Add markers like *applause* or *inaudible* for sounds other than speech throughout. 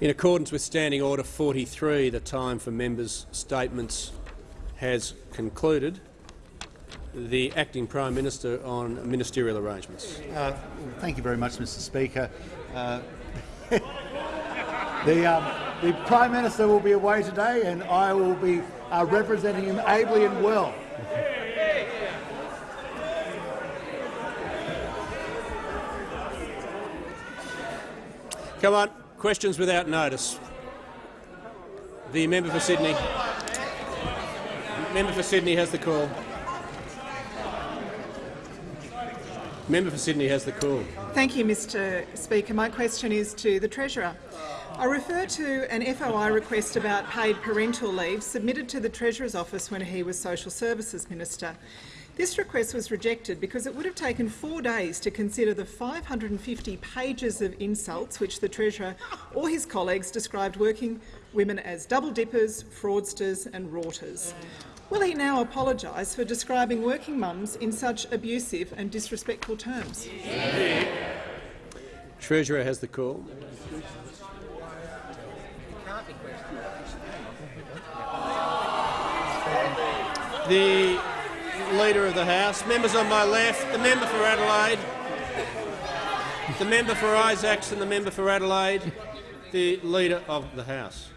In accordance with Standing Order 43, the time for members' statements has concluded. The Acting Prime Minister on ministerial arrangements. Uh, thank you very much, Mr Speaker. Uh, *laughs* the, um, the Prime Minister will be away today and I will be uh, representing him ably and well. Come on, questions without notice. The member for Sydney. Member for Sydney has the call. Member for Sydney has the call. Thank you, Mr Speaker. My question is to the Treasurer. I refer to an FOI request about paid parental leave submitted to the Treasurer's office when he was Social Services Minister. This request was rejected because it would have taken four days to consider the 550 pages of insults which the Treasurer or his colleagues described working women as double dippers, fraudsters and rorters. Will he now apologise for describing working mums in such abusive and disrespectful terms? Treasurer has the call. The Leader of the House, members on my left, the member for Adelaide, the member for Isaacs and the member for Adelaide, the Leader of the House.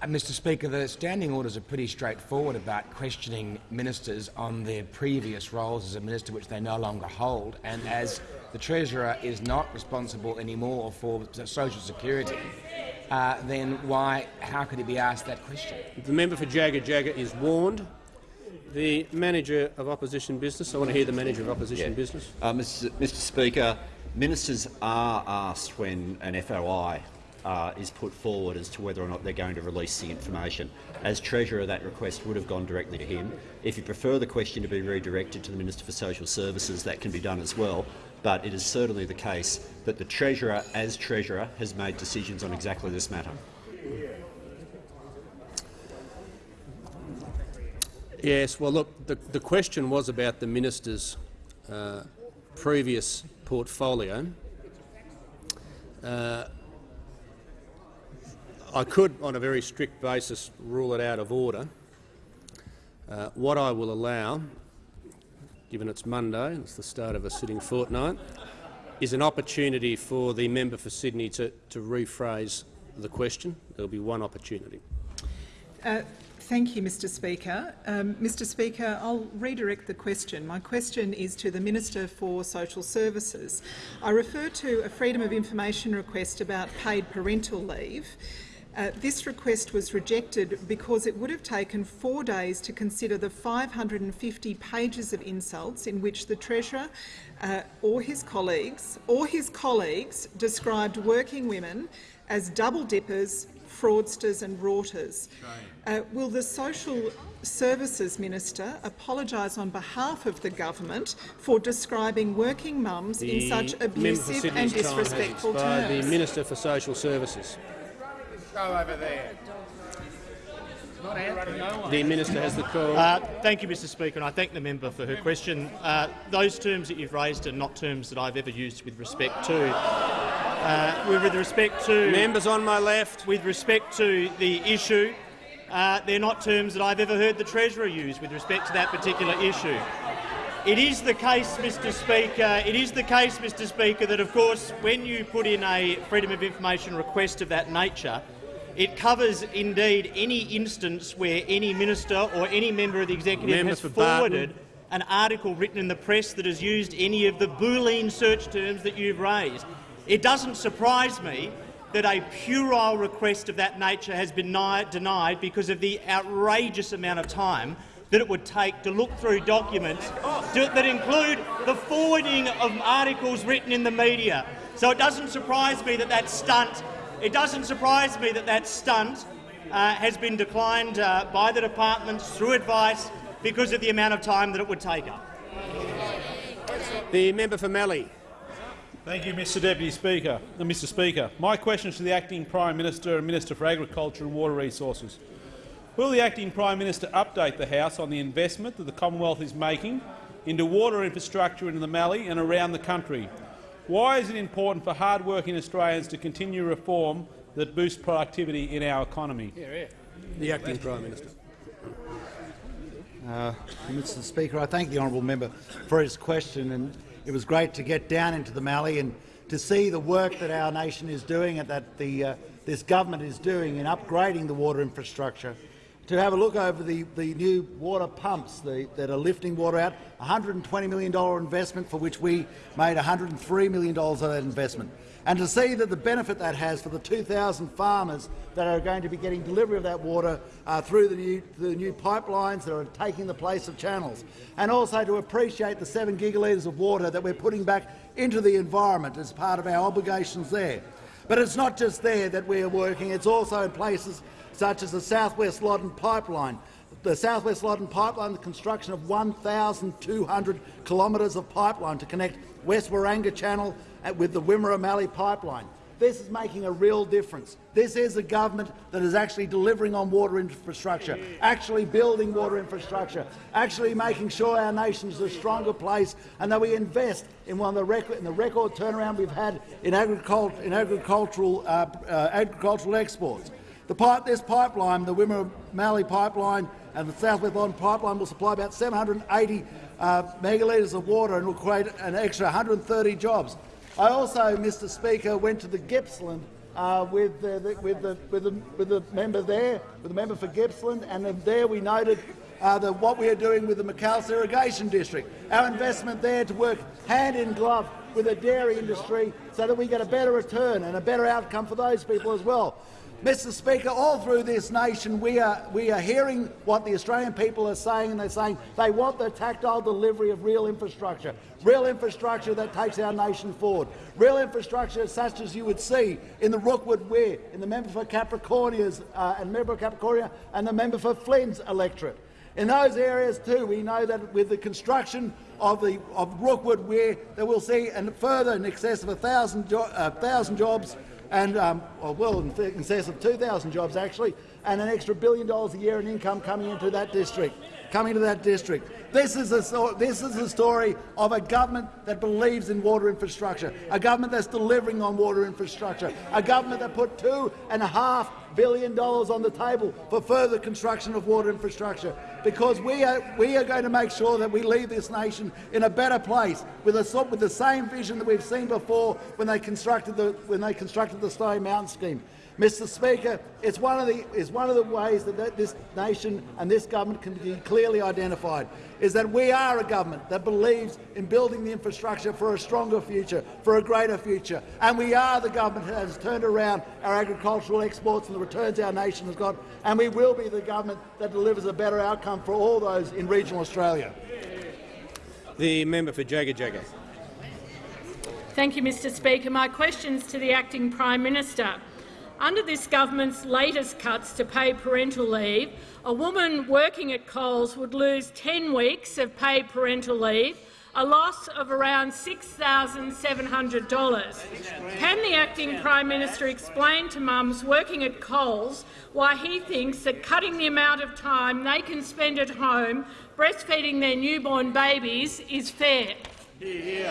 Uh, Mr Speaker, the standing orders are pretty straightforward about questioning ministers on their previous roles as a minister which they no longer hold, and as the Treasurer is not responsible anymore for social security, uh, then why, how could he be asked that question? The member for Jagga Jagga is warned. The manager of opposition business. I want to hear the manager of opposition Yeah. business. Uh, Mr. Mr Speaker, ministers are asked when an FOI uh, is put forward as to whether or not they're going to release the information. As Treasurer, that request would have gone directly to him. If you prefer the question to be redirected to the Minister for Social Services, that can be done as well. But it is certainly the case that the Treasurer, as Treasurer, has made decisions on exactly this matter. Yes, well, look, the, the question was about the minister's uh, previous portfolio. Uh, I could, on a very strict basis, rule it out of order. Uh, what I will allow, given it's Monday, it's the start of a sitting fortnight, is an opportunity for the member for Sydney to, to rephrase the question. There will be one opportunity. Uh, Thank you, Mr Speaker. Um, Mr Speaker, I'll redirect the question. My question is to the Minister for Social Services. I refer to a Freedom of Information request about paid parental leave. Uh, this request was rejected because it would have taken four days to consider the 550 pages of insults in which the Treasurer uh, or his colleagues or his colleagues described working women as double dippers, fraudsters and rorters. Uh, will the Social Services Minister apologise on behalf of the government for describing working mums in such abusive and disrespectful terms? The Minister for Social Services. Go over there. The Minister has the call. Uh, thank you, Mr Speaker, and I thank the member for her question. Uh, those terms that you've raised are not terms that I've ever used with respect to uh, with respect to members on my left. With respect to the issue, uh, they're not terms that I've ever heard the Treasurer use with respect to that particular issue. It is the case, Mr Speaker. It is the case, Mr Speaker, that of course, when you put in a freedom of information request of that nature, it covers indeed any instance where any minister or any member of the executive has for forwarded Barton. an article written in the press that has used any of the Boolean search terms that you've raised. It doesn't surprise me that a puerile request of that nature has been denied because of the outrageous amount of time that it would take to look through documents to- that include the forwarding of articles written in the media. So it doesn't surprise me that that stunt, it doesn't surprise me that that stunt uh, has been declined uh, by the department through advice because of the amount of time that it would take up. The member for Mallee. Thank you, Mr Deputy Speaker. Uh, Mr Speaker, my question is to the Acting Prime Minister and Minister for Agriculture and Water Resources. Will the Acting Prime Minister update the House on the investment that the Commonwealth is making into water infrastructure in the Mallee and around the country? Why is it important for hard-working Australians to continue reform that boosts productivity in our economy? The Acting Prime Minister. Uh, Mr Speaker, I thank the honourable member for his question. and It was great to get down into the Mallee and to see the work that our nation is doing and that the, uh, this government is doing in upgrading the water infrastructure. To have a look over the, the new water pumps the, that are lifting water out, $120 million investment for which we made $103 million of that investment and to see that the benefit that has for the 2,000 farmers that are going to be getting delivery of that water uh, through the new, the new pipelines that are taking the place of channels, and also to appreciate the 7 gigalitres of water that we're putting back into the environment as part of our obligations there. But it's not just there that we are working, it's also in places such as the South West Loddon Pipeline, the South West Loddon Pipeline, the construction of 1,200 kilometres of pipeline to connect West Waranga Channel with the Wimmera Mallee pipeline. This is making a real difference. This is a government that is actually delivering on water infrastructure, actually building water infrastructure, actually making sure our nation is a stronger place and that we invest in one of the record, in the record turnaround we've had in, agriculture, in agricultural, uh, uh, agricultural exports. Pipe, this pipeline, the Wimmera Mallee pipeline and the South West Loddon pipeline will supply about 780 uh, megalitres of water and will create an extra 130 jobs. I also, Mr Speaker, went to the Gippsland uh, with, the, the, with, the, with, the, with the member there, with the member for Gippsland, and there we noted uh, the, what we are doing with the Macalister Irrigation District. Our investment there to work hand in glove with the dairy industry so that we get a better return and a better outcome for those people as well. Mr Speaker, all through this nation we are, we are hearing what the Australian people are saying, and they're saying they want the tactile delivery of real infrastructure, real infrastructure that takes our nation forward, real infrastructure such as you would see in the Rookwood Weir, in the member for Capricornia's uh, and member for Capricornia and the member for Flynn's electorate. In those areas too, we know that with the construction of the of Rookwood Weir, that we'll see and further in excess of a thousand, jo uh, jobs and um, well, in excess of 2,000 jobs actually, and an extra billion dollars a year in income coming into that district. Coming to that district. This is, a, this is a story of a government that believes in water infrastructure, a government that's delivering on water infrastructure, a government that put two and a half billion dollars on the table for further construction of water infrastructure, because we are, we are going to make sure that we leave this nation in a better place with, a, with the same vision that we've seen before when they constructed the, when they constructed the Snowy Mountain scheme. Mr Speaker, it's one of the, it's one of the ways that this nation and this government can be clearly identified, is that we are a government that believes in building the infrastructure for a stronger future, for a greater future, and we are the government that has turned around our agricultural exports and the returns our nation has got, and we will be the government that delivers a better outcome for all those in regional Australia. The member for Jagajaga. Thank you, Mr Speaker. My question is to the Acting Prime Minister. Under this government's latest cuts to paid parental leave, a woman working at Coles would lose 10 weeks of paid parental leave, a loss of around $6,700. Can the acting Prime Minister explain to mums working at Coles why he thinks that cutting the amount of time they can spend at home breastfeeding their newborn babies is fair? The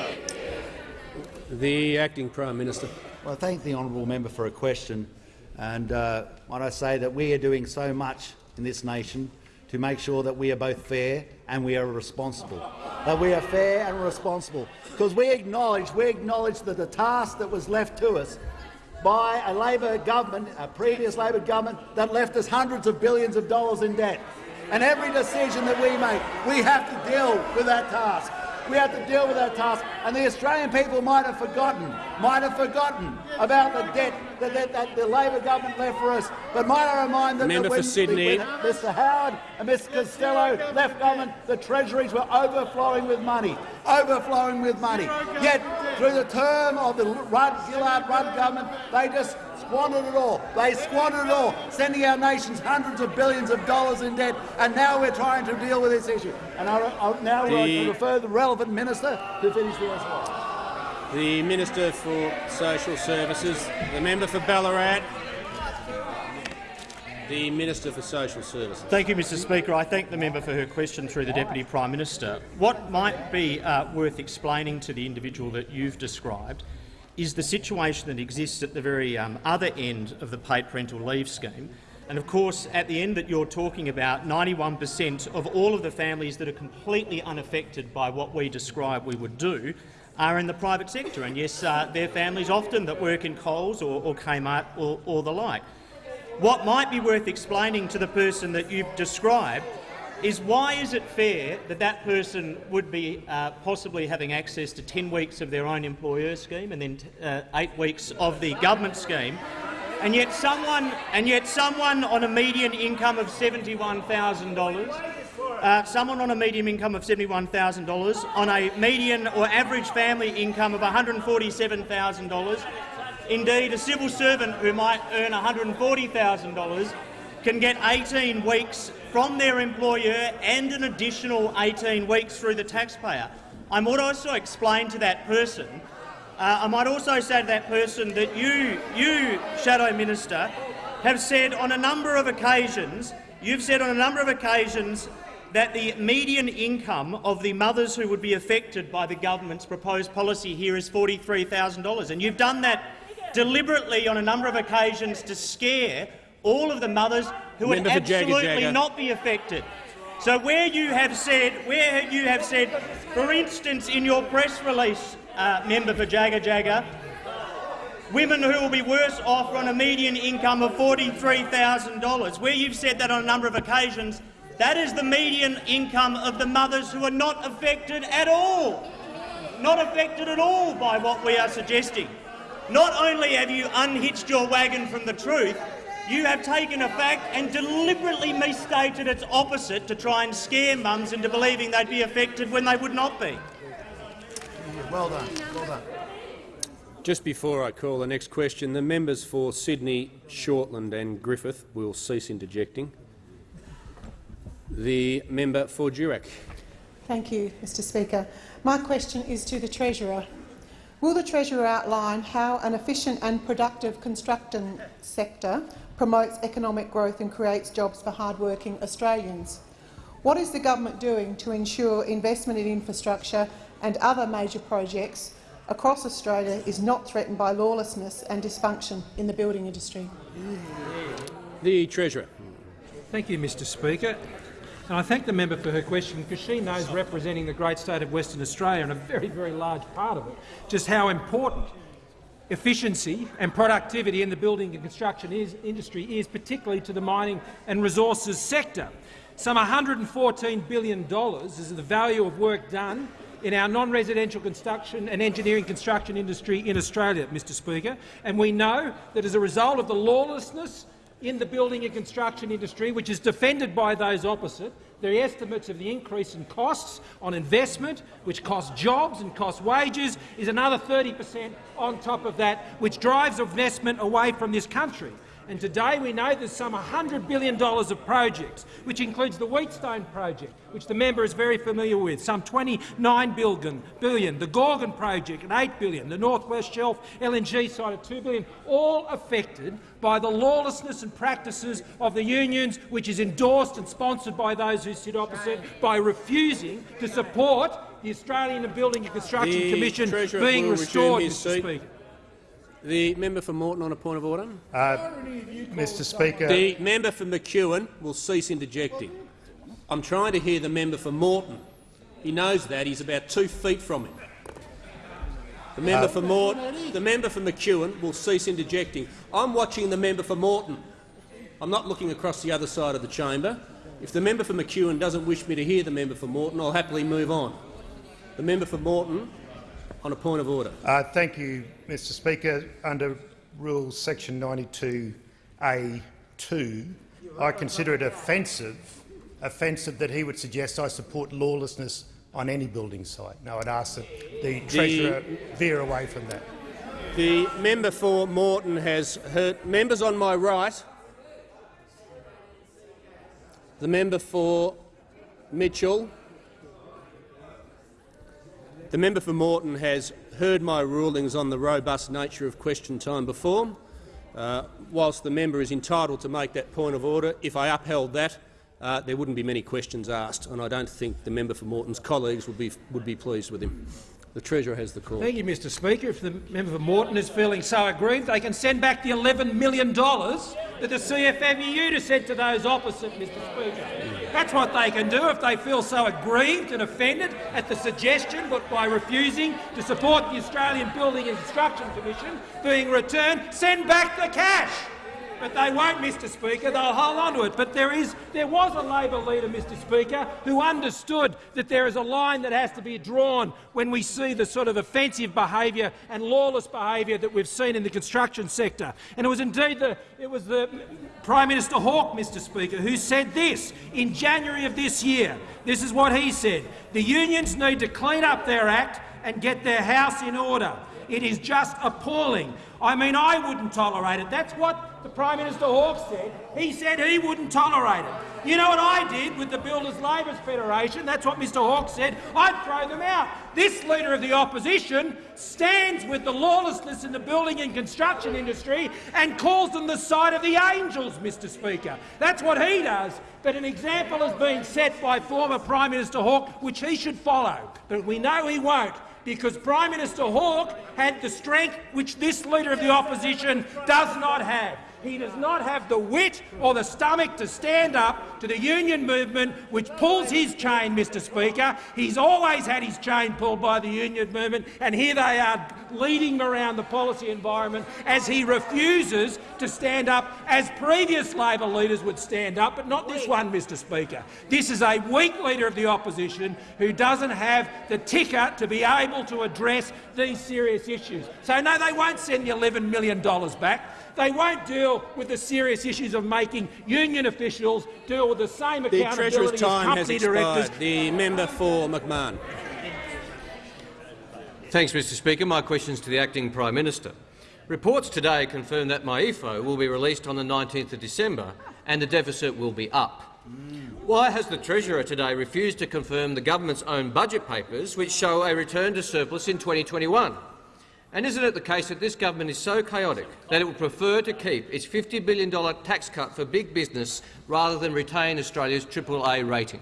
acting Prime Minister. Well, I thank the honourable member for a question. And uh, I say that we are doing so much in this nation to make sure that we are both fair and we are responsible. That we are fair and responsible. Because we acknowledge, we acknowledge that the task that was left to us by a Labor government, a previous Labor government, that left us hundreds of billions of dollars in debt. And every decision that we make, we have to deal with that task. We have to deal with that task, and the Australian people might have forgotten, might have forgotten about the debt that, that, that the Labor government left for us. But might I remind them Member that when, for Sydney. when Mr Howard and Mr Costello left government, the treasuries were overflowing with money, overflowing with money. Yet, through the term of the Rudd, Gillard Rudd government, they just squandered it all. They squandered it all, sending our nations hundreds of billions of dollars in debt, and now we're trying to deal with this issue. And I, I now would like to refer the relevant minister to finish the response. The Minister for Social Services, the member for Ballarat. The Minister for Social Services. Thank you, Mr Speaker. I thank the member for her question through the Deputy Prime Minister. What might be uh, worth explaining to the individual that you've described is the situation that exists at the very um, other end of the paid parental leave scheme. And of course, at the end that you're talking about, 91 per cent of all of the families that are completely unaffected by what we describe we would do are in the private sector. And yes, uh, they're families often that work in Coles or, or Kmart or, or the like. What might be worth explaining to the person that you've described is why is it fair that that person would be uh, possibly having access to 10 weeks of their own employer scheme and then uh, eight weeks of the government scheme, and yet someone, and yet someone on a median income of $71,000, uh, someone on a median income of $71,000, on a median or average family income of $147,000, indeed a civil servant who might earn $140,000 can get 18 weeks from their employer and an additional 18 weeks through the taxpayer. I might also explain to that person, uh, I might also say to that person that you, you, Shadow Minister, have said on a number of occasions, you've said on a number of occasions that the median income of the mothers who would be affected by the government's proposed policy here is $43,000. And you've done that deliberately on a number of occasions to scare all of the mothers who Member would for Jagga absolutely not be affected. So where you have said, where you have said, for instance, in your press release, uh, member for Jagajaga, women who will be worse off on a median income of $43,000, where you've said that on a number of occasions, that is the median income of the mothers who are not affected at all, not affected at all by what we are suggesting. Not only have you unhitched your wagon from the truth, you have taken a fact and deliberately misstated its opposite to try and scare mums into believing they'd be affected when they would not be. Well done. Well done. Just before I call the next question, the members for Sydney, Shortland and Griffith will cease interjecting. The member for Durack. Thank you, Mr Speaker. My question is to the Treasurer. Will the Treasurer outline how an efficient and productive construction sector promotes economic growth and creates jobs for hard-working Australians? What is the government doing to ensure investment in infrastructure and other major projects across Australia is not threatened by lawlessness and dysfunction in the building industry? The Treasurer. Thank you, Mr Speaker. And I thank the member for her question because she knows, representing the great state of Western Australia and a very, very large part of it, just how important efficiency and productivity in the building and construction is, industry is, particularly to the mining and resources sector. Some $114 billion is the value of work done in our non-residential construction and engineering construction industry in Australia, Mr Speaker, and we know that as a result of the lawlessness in the building and construction industry, which is defended by those opposite, the estimates of the increase in costs on investment, which costs jobs and costs wages, is another 30 per cent on top of that, which drives investment away from this country. And today we know there's some $100 billion of projects, which includes the Wheatstone project, which the member is very familiar with, some 29 billion, billion, the Gorgon project at 8 billion, the North West Shelf LNG site at 2 billion, all affected by the lawlessness and practices of the unions, which is endorsed and sponsored by those who sit opposite, by refusing to support the Australian Building and Construction The Commission Treasurer being restored, Mr seat. Speaker. The member for Moreton on a point of order. Uh, Mr Speaker, The member for McEwen will cease interjecting. I'm trying to hear the member for Moreton. He knows that. He's about two feet from him. The member for Moreton, the member for McEwen will cease interjecting. I'm watching the member for Moreton. I'm not looking across the other side of the chamber. If the member for McEwen doesn't wish me to hear the member for Moreton, I'll happily move on. The member for Moreton on a point of order. Uh, thank you, Mr Speaker. Under Rule Section 92A2, I consider it offensive, offensive that he would suggest I support lawlessness on any building site. No, I'd ask that the Treasurer veer away from that. The member for Moreton has heard members on my right. The member for Mitchell. The member for Moreton has heard my rulings on the robust nature of question time before. Uh, whilst the member is entitled to make that point of order, if I upheld that, uh, there wouldn't be many questions asked, and I don't think the member for Moreton's colleagues would be, would be pleased with him. The Treasurer has the call. Thank you, Mr Speaker. If the member for Moreton is feeling so aggrieved, they can send back the $11 million that the CFMEU sent to those opposite, Mr Speaker. That's what they can do if they feel so aggrieved and offended at the suggestion but by refusing to support the Australian Building and Construction Commission being returned. Send back the cash but they won't, Mr Speaker. They'll hold on to it. But there, is, there was a Labor leader, Mr Speaker, who understood that there is a line that has to be drawn when we see the sort of offensive behaviour and lawless behaviour that we've seen in the construction sector. And it was indeed the, it was the Prime Minister Hawke, Mr Speaker, who said this in January of this year. This is what he said. The unions need to clean up their act and get their house in order. It is just appalling. I mean, I wouldn't tolerate it. That's what the Prime Minister Hawke said. He said he wouldn't tolerate it. You know what I did with the Builders Labourers Federation? That's what Mr Hawke said. I'd throw them out. This Leader of the Opposition stands with the lawlessness in the building and construction industry and calls them the side of the angels, Mr Speaker. That's what he does. But an example has been set by former Prime Minister Hawke, which he should follow. But we know he won't because Prime Minister Hawke had the strength which this Leader of the Opposition does not have. He does not have the wit or the stomach to stand up to the union movement which pulls his chain, Mr Speaker. He's always had his chain pulled by the union movement, and here they are leading him around the policy environment as he refuses to stand up as previous Labor leaders would stand up, but not this one, Mr Speaker. This is a weak Leader of the Opposition who doesn't have the ticker to be able to address these serious issues. So no, they won't send the $11 million back. They won't deal with the serious issues of making union officials deal with the same the accountability Treasurer's time as has company expired. directors. The member for McMahon. Thanks, Mr Speaker. My question is to the Acting Prime Minister. Reports today confirm that MyEFO will be released on the 19th of December and the deficit will be up. Why has the Treasurer today refused to confirm the government's own budget papers, which show a return to surplus in 2021? And isn't it the case that this government is so chaotic that it would prefer to keep its $50 billion tax cut for big business rather than retain Australia's AAA rating?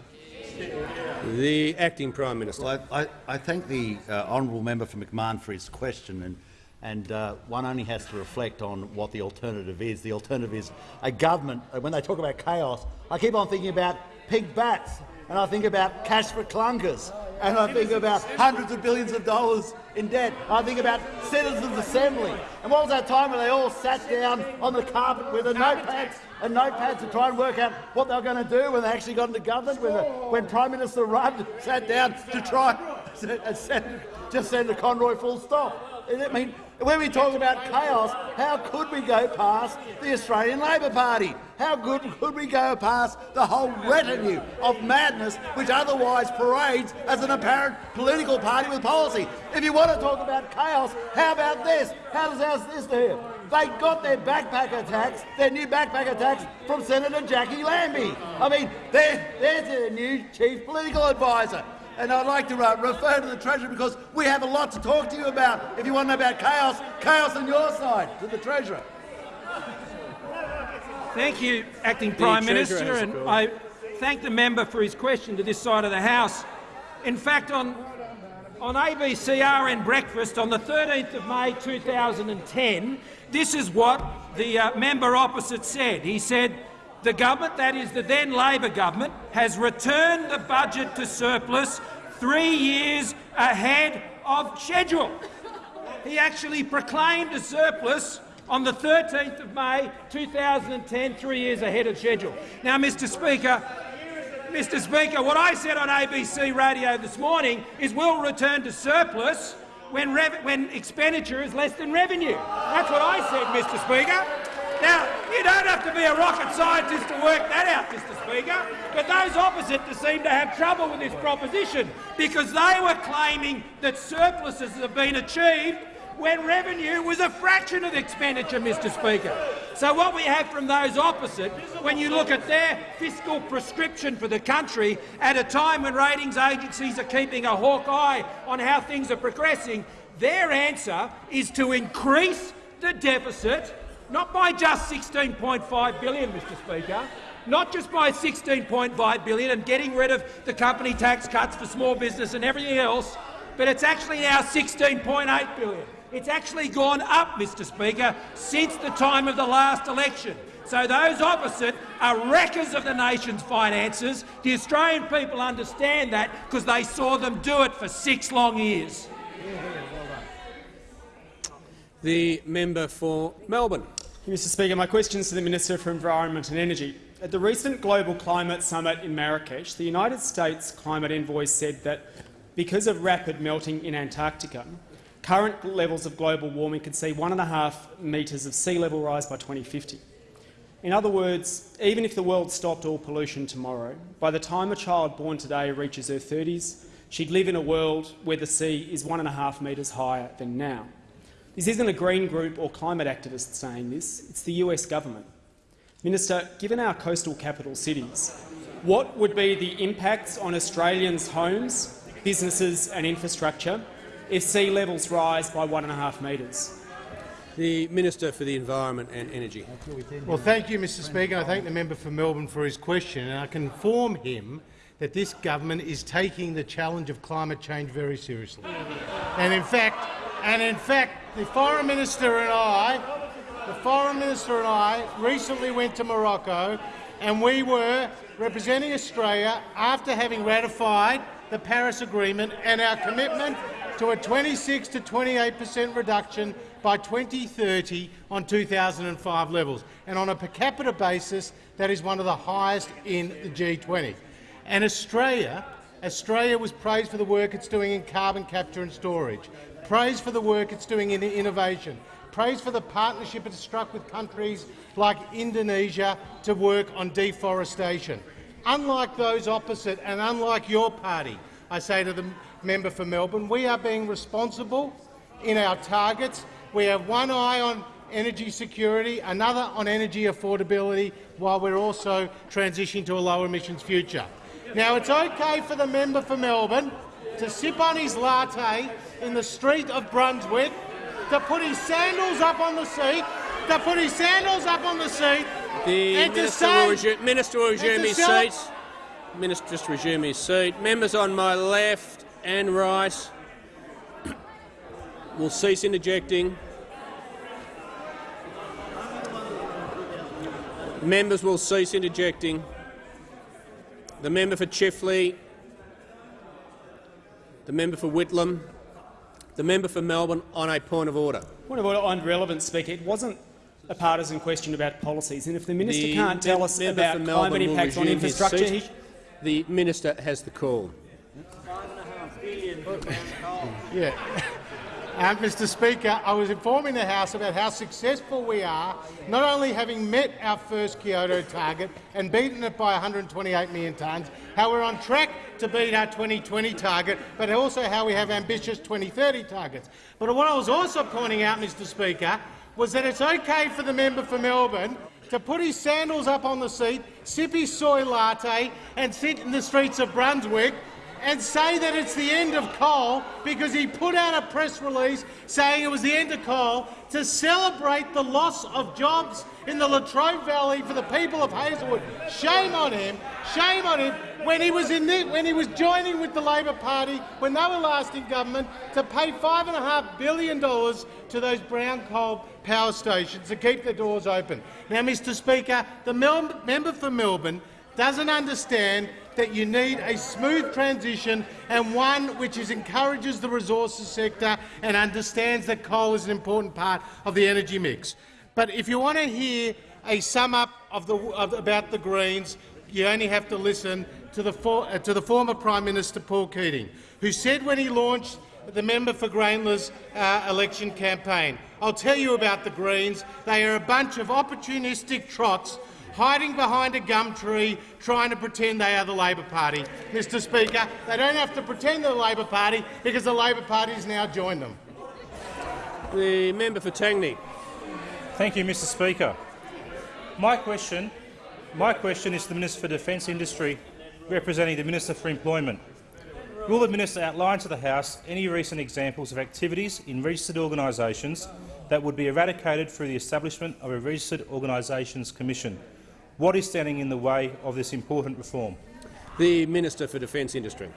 The Acting Prime Minister. Well, I, I, I thank the uh, honourable member for McMahon for his question, and, and uh, one only has to reflect on what the alternative is. The alternative is a government. uh, When they talk about chaos, I keep on thinking about pink batts, and I think about cash for clunkers, and I think about hundreds of billions of dollars in debt. I think about citizens' assembly. And what was that time when they all sat down on the carpet with a notepad and notepads to try and work out what they were going to do when they actually got into government, when, the, when Prime Minister Rudd sat down to try and send, just send a Conroy full stop. I mean, when we talk about chaos, how could we go past the Australian Labor Party? How good could we go past the whole retinue of madness which otherwise parades as an apparent political party with policy? If you want to talk about chaos, how about this? How does how's this here? They got their backpacker tax, their new backpacker tax, from Senator Jacqui Lambie. I mean, there's their new chief political advisor. And I'd like to uh, refer to the Treasurer because we have a lot to talk to you about. If you want to know about chaos, chaos on your side, to the Treasurer. Thank you, Acting Prime Minister, and. I thank the member for his question to this side of the House. In fact, on, on ABCRN Breakfast on the 13th of May 2010, this is what the uh, member opposite said. He said, the government, that is the then Labor government, has returned the budget to surplus three years ahead of schedule. He actually proclaimed a surplus on the 13th of May 2010, three years ahead of schedule. Now, Mr Speaker, Mr Speaker, what I said on ABC radio this morning is we'll return to surplus when, when expenditure is less than revenue. That's what I said, Mr Speaker. Now, you don't have to be a rocket scientist to work that out, Mr Speaker, but those opposite seem to have trouble with this proposition because they were claiming that surpluses have been achieved when revenue was a fraction of expenditure, Mr Speaker. So what we have from those opposite, when you look at their fiscal prescription for the country at a time when ratings agencies are keeping a hawk eye on how things are progressing, their answer is to increase the deficit not by just 16.5 billion, Mr Speaker, not just by 16.5 billion and getting rid of the company tax cuts for small business and everything else, but it's actually now 16.8 billion. It's actually gone up, Mr Speaker, since the time of the last election. So those opposite are wreckers of the nation's finances. The Australian people understand that because they saw them do it for six long years. The member for Melbourne. Mr Speaker, my question is to the Minister for Environment and Energy. At the recent Global Climate Summit in Marrakesh, the United States climate envoy said that because of rapid melting in Antarctica, current levels of global warming could see one and a half metres of sea level rise by 2050. In other words, even if the world stopped all pollution tomorrow, by the time a child born today reaches her 30s, she'd live in a world where the sea is one and a half metres higher than now. This isn't a Green group or climate activist saying this, it's the US government. Minister, given our coastal capital cities, what would be the impacts on Australians' homes, businesses and infrastructure if sea levels rise by one and a half metres? The Minister for the Environment and Energy. Well, thank you, Mr Speaker. I thank the member for Melbourne for his question, and I can inform him that this government is taking the challenge of climate change very seriously. And in fact, and in fact, the Foreign Minister and I, the Foreign Minister and I recently went to Morocco, and we were representing Australia after having ratified the Paris Agreement and our commitment to a 26 to 28 per cent reduction by 2030 on 2005 levels. And on a per capita basis, that is one of the highest in the G20. And Australia, Australia was praised for the work it's doing in carbon capture and storage, praised for the work it's doing in innovation, praised for the partnership it's struck with countries like Indonesia to work on deforestation. Unlike those opposite and unlike your party, I say to the member for Melbourne, we are being responsible in our targets we have one eye on energy security, another on energy affordability, while we're also transitioning to a low emissions future. Now, it's okay for the member for Melbourne to sip on his latte in the street of Brunswick, to put his sandals up on the seat, to put his sandals up on the seat, the and minister to say, will resume, minister will resume his seat. Minister just resume his seat. Members on my left and right will cease interjecting. Members will cease interjecting. The member for Chifley, the member for Whitlam, the member for Melbourne on a point of order. Point of order on relevance, Speaker. It wasn't a partisan question about policies, and if the minister The can't tell us about climate impacts on infrastructure, he The minister has the call. Yeah. *laughs* Mr Speaker, I was informing the House about how successful we are, not only having met our first Kyoto target and beaten it by 128 million tonnes, how we're on track to beat our 2020 target, but also how we have ambitious 2030 targets. But what I was also pointing out, Mr Speaker, was that it's okay for the member for Melbourne to put his sandals up on the seat, sip his soy latte and sit in the streets of Brunswick and say that it's the end of coal because he put out a press release saying it was the end of coal to celebrate the loss of jobs in the Latrobe Valley for the people of Hazelwood. Shame on him! Shame on him! When he was in the, when he was joining with the Labor Party when they were last in government to pay five and a half billion dollars to those brown coal power stations to keep their doors open. Now, Mr. Speaker, the Mel member for Melbourne doesn't understand that you need a smooth transition and one which encourages the resources sector and understands that coal is an important part of the energy mix. But if you want to hear a sum up of the, of, about the Greens, you only have to listen to the, for, uh, to the former Prime Minister Paul Keating, who said when he launched the member for Grayndler's uh, election campaign, I'll tell you about the Greens. They are a bunch of opportunistic trots hiding behind a gum tree, trying to pretend they are the Labor Party. Mr Speaker, they don't have to pretend they're the Labor Party because the Labor Party has now joined them. The member for Tangney. Thank you, Mr Speaker. My question, my question is to the Minister for Defence Industry, representing the Minister for Employment. Will the minister outline to the House any recent examples of activities in registered organisations that would be eradicated through the establishment of a Registered Organisations Commission. What is standing in the way of this important reform? The Minister for Defence Industry.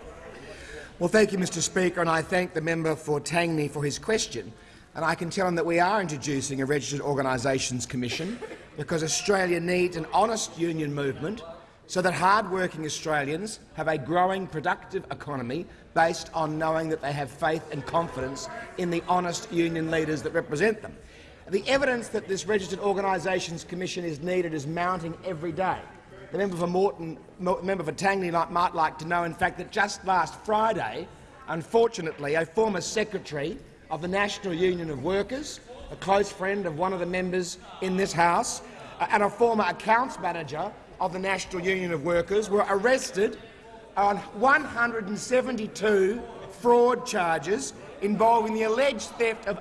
Well, thank you, Mr Speaker, and I thank the member for Tangney for his question. And I can tell him that we are introducing a Registered Organisations Commission because Australia needs an honest union movement so that hard-working Australians have a growing, productive economy based on knowing that they have faith and confidence in the honest union leaders that represent them. The evidence that this Registered Organisations Commission is needed is mounting every day. The member for Moreton, member for Tangney might like to know, in fact, that just last Friday, unfortunately, a former secretary of the National Union of Workers, a close friend of one of the members in this House, uh, and a former accounts manager of the National Union of Workers were arrested on 172 fraud charges involving the alleged theft of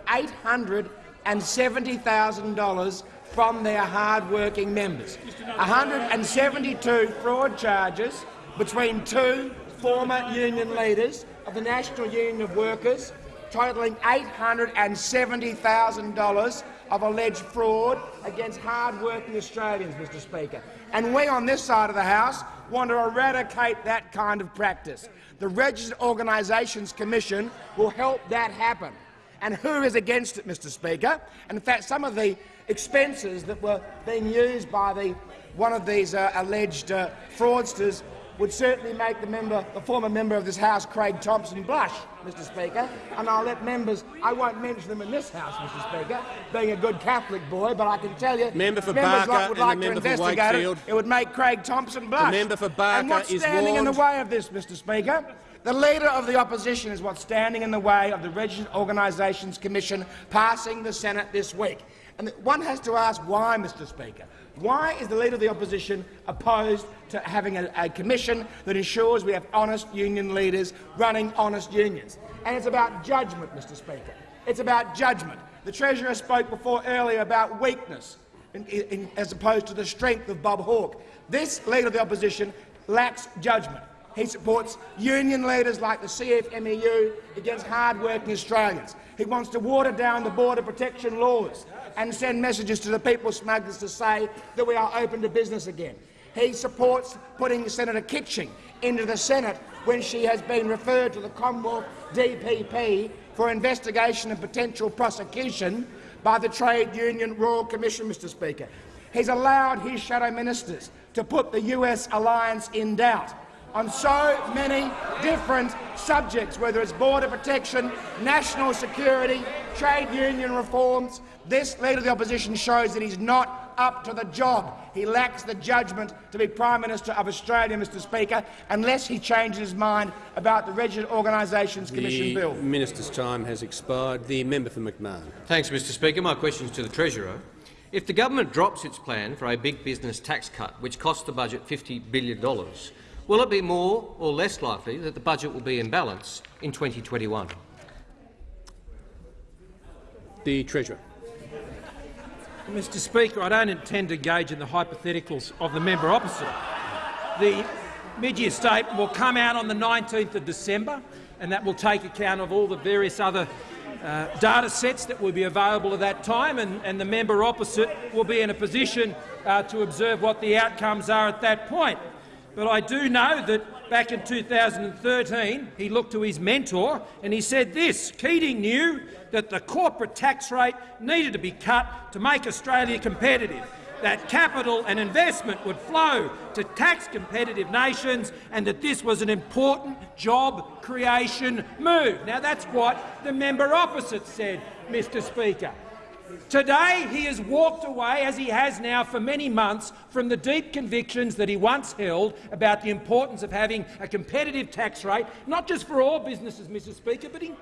$870,000 from their hard-working members. 172 fraud charges between two former union leaders of the National Union of Workers, totalling $870,000 of alleged fraud against hard-working Australians, Mr Speaker. And we on this side of the House want to eradicate that kind of practice. The Registered Organisations Commission will help that happen. And who is against it, Mr Speaker? And in fact, some of the expenses that were being used by the, one of these uh, alleged uh, fraudsters would certainly make the member, the former member of this House, Craig Thomson, blush, Mr Speaker. And I'll let members, I won't mention them in this House, Mr Speaker, being a good Catholic boy, but I can tell you, member for members Barker would like to investigate Wakefield. it. It would make Craig Thomson blush. The member for Barker and what's is standing in the way of this, Mr Speaker? The Leader of the Opposition is what's standing in the way of the Registered Organisations Commission passing the Senate this week. And one has to ask why, Mr Speaker. Why is the Leader of the Opposition opposed to having a, a commission that ensures we have honest union leaders running honest unions? And it's about judgment, Mr Speaker. It's about judgment. The Treasurer spoke before earlier about weakness in, in, as opposed to the strength of Bob Hawke. This Leader of the Opposition lacks judgment. He supports union leaders like the CFMEU against hard-working Australians. He wants to water down the border protection laws and send messages to the people smugglers to say that we are open to business again. He supports putting Senator Kitching into the Senate when she has been referred to the Commonwealth DPP for investigation and potential prosecution by the Trade Union Royal Commission, Mr Speaker. He's allowed his shadow ministers to put the US alliance in doubt on so many different subjects, whether it's border protection, national security, trade union reforms. This Leader of the Opposition shows that he's not up to the job. He lacks the judgment to be Prime Minister of Australia, Mr Speaker, unless he changes his mind about the Registered Organisations Commission the bill. minister's time has expired. The member for McMahon. Thanks, Mr Speaker. My question is to the Treasurer. If the government drops its plan for a big business tax cut, which costs the budget $50 billion, will it be more or less likely that the budget will be in balance in 2021? The Treasurer. Mr Speaker, I don't intend to engage in the hypotheticals of the member opposite. The mid-year statement will come out on the 19th of December, and that will take account of all the various other uh, data sets that will be available at that time, and, and the member opposite will be in a position uh, to observe what the outcomes are at that point. But I do know that back in 2013 he looked to his mentor and he said this, Keating knew that the corporate tax rate needed to be cut to make Australia competitive, that capital and investment would flow to tax-competitive nations and that this was an important job creation move. Now that's what the member opposite said, Mr Speaker. Today he has walked away, as he has now for many months, from the deep convictions that he once held about the importance of having a competitive tax rate, not just for all businesses, Mr Speaker, but in,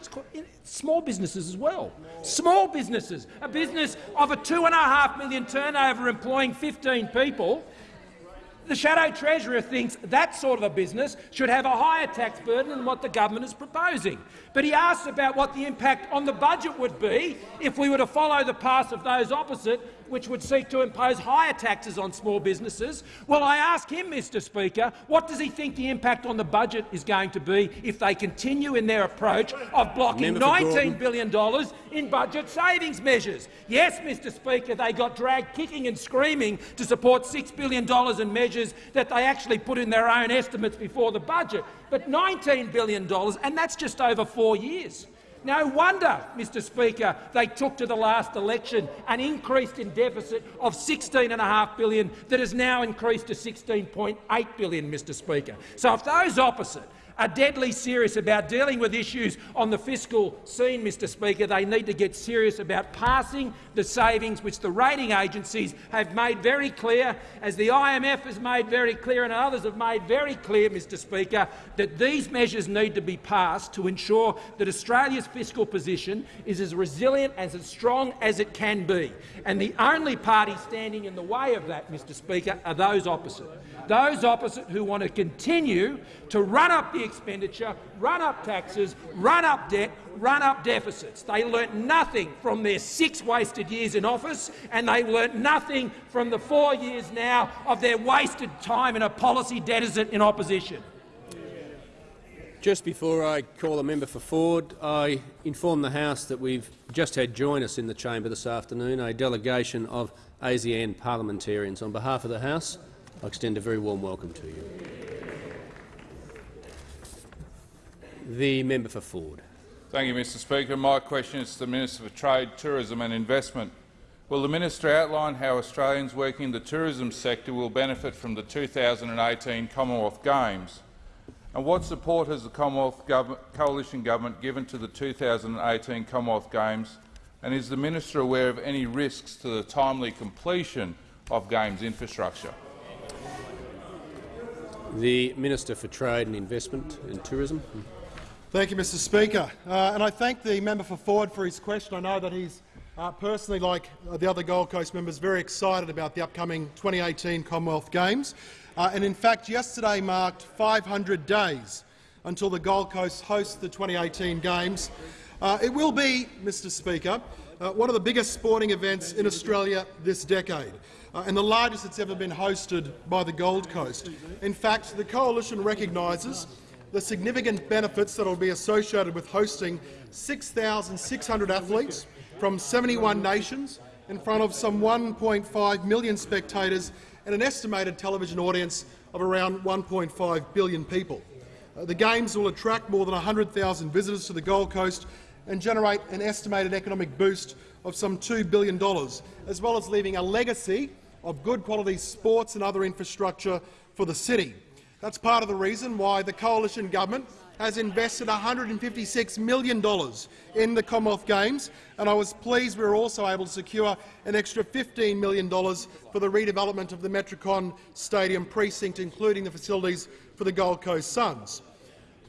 small businesses as well. Small businesses, a business of a two and a half million turnover employing 15 people, the Shadow Treasurer thinks that sort of a business should have a higher tax burden than what the government is proposing. But he asks about what the impact on the budget would be if we were to follow the path of those opposite, which would seek to impose higher taxes on small businesses. Well, I ask him, Mr Speaker, what does he think the impact on the budget is going to be if they continue in their approach of blocking Member for $19 Gorton. billion dollars in budget savings measures. Yes, Mr Speaker, they got dragged kicking and screaming to support $6 billion in measures that they actually put in their own estimates before the budget, but $19 billion, and that's just over four years. No wonder, Mr Speaker, they took to the last election an increase in deficit of 16.5 billion that has now increased to 16.8 billion, Mr Speaker. So if those opposite are deadly serious about dealing with issues on the fiscal scene, Mr Speaker, they need to get serious about passing the savings which the rating agencies have made very clear, as the IMF has made very clear and others have made very clear, Mr Speaker, that these measures need to be passed to ensure that Australia's fiscal position is as resilient, and as strong as it can be. And the only party standing in the way of that, Mr Speaker, are those opposite. Those opposite who want to continue to run up the expenditure, run up taxes, run up debt, run up deficits. They learnt nothing from their six wasted years in office, and they learnt nothing from the four years now of their wasted time in a policy deficit in opposition. Just before I call the member for Forde, I inform the House that we've just had join us in the chamber this afternoon a delegation of ASEAN parliamentarians. On behalf of the House, I extend a very warm welcome to you. The member for Forde. Thank you, Mr Speaker. My question is to the Minister for Trade, Tourism and Investment. Will the minister outline how Australians working in the tourism sector will benefit from the 2018 Commonwealth Games? And what support has the Commonwealth Coalition Government given to the 2018 Commonwealth Games, and is the minister aware of any risks to the timely completion of Games infrastructure? The Minister for Trade and Investment and Tourism. Thank you, Mr Speaker. Uh, and I thank the member for Forde for his question. I know that he's uh, personally, like uh, the other Gold Coast members, very excited about the upcoming 2018 Commonwealth Games. Uh, and in fact, yesterday marked 500 days until the Gold Coast hosts the 2018 Games. Uh, it will be, Mr Speaker, uh, one of the biggest sporting events in Australia this decade uh, and the largest it's ever been hosted by the Gold Coast. In fact, the Coalition recognises the significant benefits that will be associated with hosting 6,600 athletes from 71 nations in front of some 1.5 million spectators and an estimated television audience of around 1.5 billion people. Uh, the Games will attract more than 100,000 visitors to the Gold Coast and generate an estimated economic boost of some $2 billion, as well as leaving a legacy of good quality sports and other infrastructure for the city. That's part of the reason why the coalition government has invested $156 million in the Commonwealth Games, and I was pleased we were also able to secure an extra $15 million for the redevelopment of the Metricon Stadium precinct, including the facilities for the Gold Coast Suns.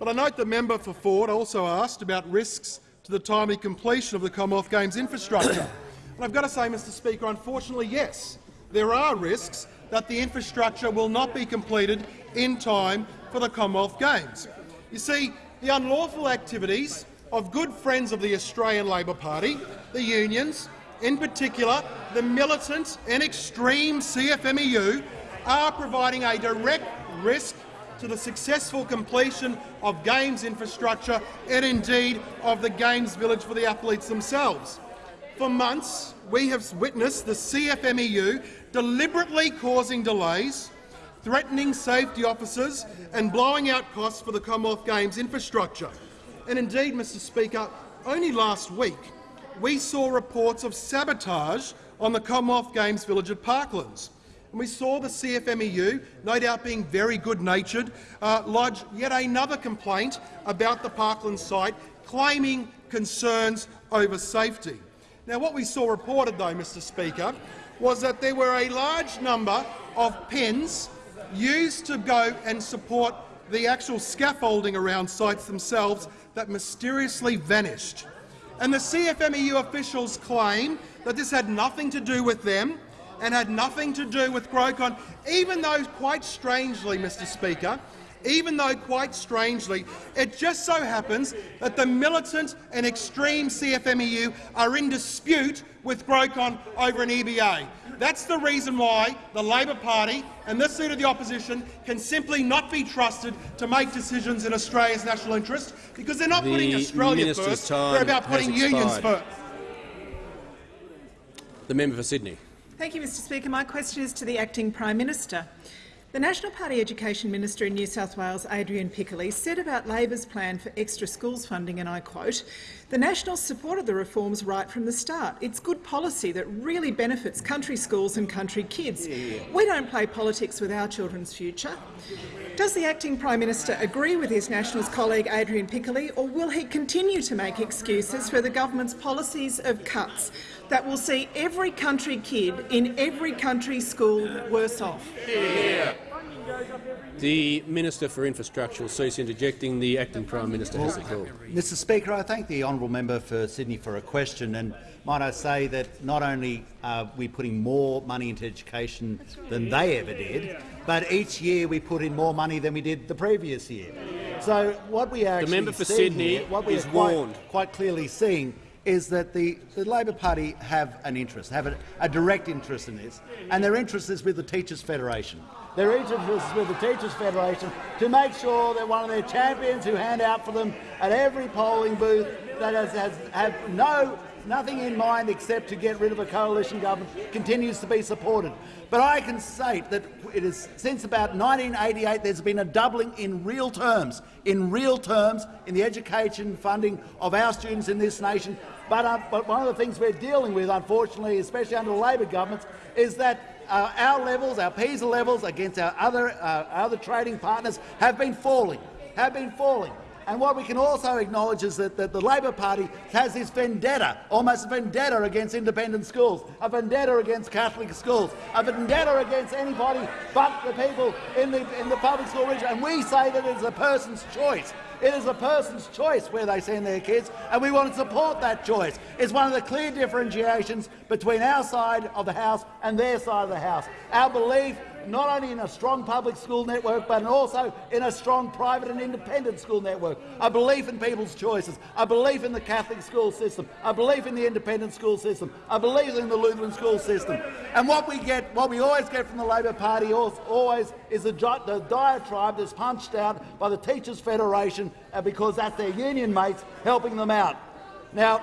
But I note the member for Forde also asked about risks to the timely completion of the Commonwealth Games infrastructure. and I've got to say, Mr Speaker, unfortunately, yes, there are risks that the infrastructure will not be completed in time for the Commonwealth Games. You see, the unlawful activities of good friends of the Australian Labor Party, the unions, in particular the militant and extreme CFMEU, are providing a direct risk to the successful completion of Games infrastructure and indeed of the Games village for the athletes themselves. For months, we have witnessed the CFMEU deliberately causing delays, threatening safety officers and blowing out costs for the Commonwealth Games infrastructure. And indeed, Mr Speaker, only last week we saw reports of sabotage on the Commonwealth Games village at Parklands. And we saw the CFMEU, no doubt being very good-natured, uh, lodge yet another complaint about the Parklands site, claiming concerns over safety. Now, what we saw reported, though, Mr Speaker, was that there were a large number of pens used to go and support the actual scaffolding around sites themselves that mysteriously vanished. And the CFMEU officials claim that this had nothing to do with them and had nothing to do with Grocon, even though, quite strangely, Mr Speaker, even though, quite strangely, it just so happens that the militant and extreme CFMEU are in dispute with Grocon over an EBA. That's the reason why the Labor Party and this seat of the opposition can simply not be trusted to make decisions in Australia's national interest, because they're not the putting Australia Minister's first, they're about putting unions first. The member for Sydney. Thank you, Mr Speaker. My question is to the Acting Prime Minister. The National Party Education Minister in New South Wales, Adrian Piccoli, said about Labor's plan for extra schools funding, and I quote, the Nationals supported the reforms right from the start. It's good policy that really benefits country schools and country kids. We don't play politics with our children's future. Does the Acting Prime Minister agree with his Nationals colleague Adrian Piccoli, or will he continue to make excuses for the government's policies of cuts that will see every country kid in every country school worse off? The Minister for Infrastructure will cease interjecting. The Acting Prime Minister has the call. Mr Speaker, I thank the honourable member for Sydney for a question. And might I say that not only are we putting more money into education than they ever did, but each year we put in more money than we did the previous year. So what we are The member for seeing Sydney here, what we is are quite, warned. quite clearly seeing is that the, the Labor Party have an interest, have a, a direct interest in this, and their interest is with the Teachers Federation. Their interest is with the Teachers Federation to make sure that one of their champions who hand out for them at every polling booth that has, has have no nothing in mind except to get rid of a coalition government continues to be supported. But I can state that it is since about 1988 there's been a doubling in real terms, in real terms, in the education funding of our students in this nation. But, uh, but one of the things we're dealing with, unfortunately, especially under the Labor governments, is that uh, our levels, our PISA levels against our other, uh, other trading partners have been falling, have been falling. And what we can also acknowledge is that, that the Labor Party has this vendetta, almost a vendetta against independent schools, a vendetta against Catholic schools, a vendetta against anybody but the people in the, in the public school region. And we say that it's a person's choice. It is a person's choice where they send their kids, and we want to support that choice. It's one of the clear differentiations between our side of the House and their side of the House. Our belief not only in a strong public school network, but also in a strong private and independent school network. A belief in people's choices, a belief in the Catholic school system, a belief in the independent school system, a belief in the Lutheran school system. And what we get, what we always get from the Labor Party always is the, the diatribe that's punched out by the Teachers Federation uh, because that's their union mates helping them out. Now,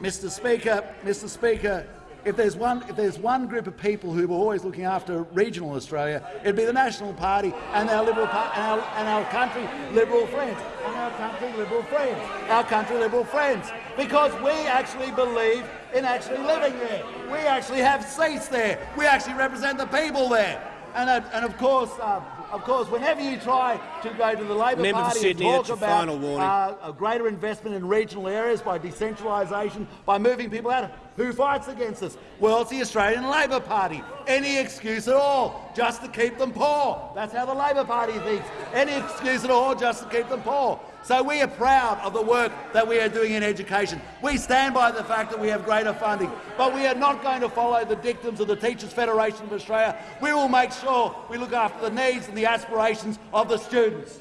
Mr Speaker, Mr Speaker, if there's one if there's one group of people who were always looking after regional Australia, it'd be the National Party and our liberal and our, and our country liberal friends and our country liberal friends, our country liberal friends, because we actually believe in actually living there. We actually have seats there. We actually represent the people there. And, uh, and of course, uh, of course, whenever you try to go to the Labor Member Party Sydney, and talk about uh, a greater investment in regional areas by decentralisation, by moving people out, who fights against us? Well, it's the Australian Labor Party. Any excuse at all, just to keep them poor. That's how the Labor Party thinks. Any excuse at all, just to keep them poor. So we are proud of the work that we are doing in education. We stand by the fact that we have greater funding, but we are not going to follow the dictums of the Teachers Federation of Australia. We will make sure we look after the needs and the aspirations of the students.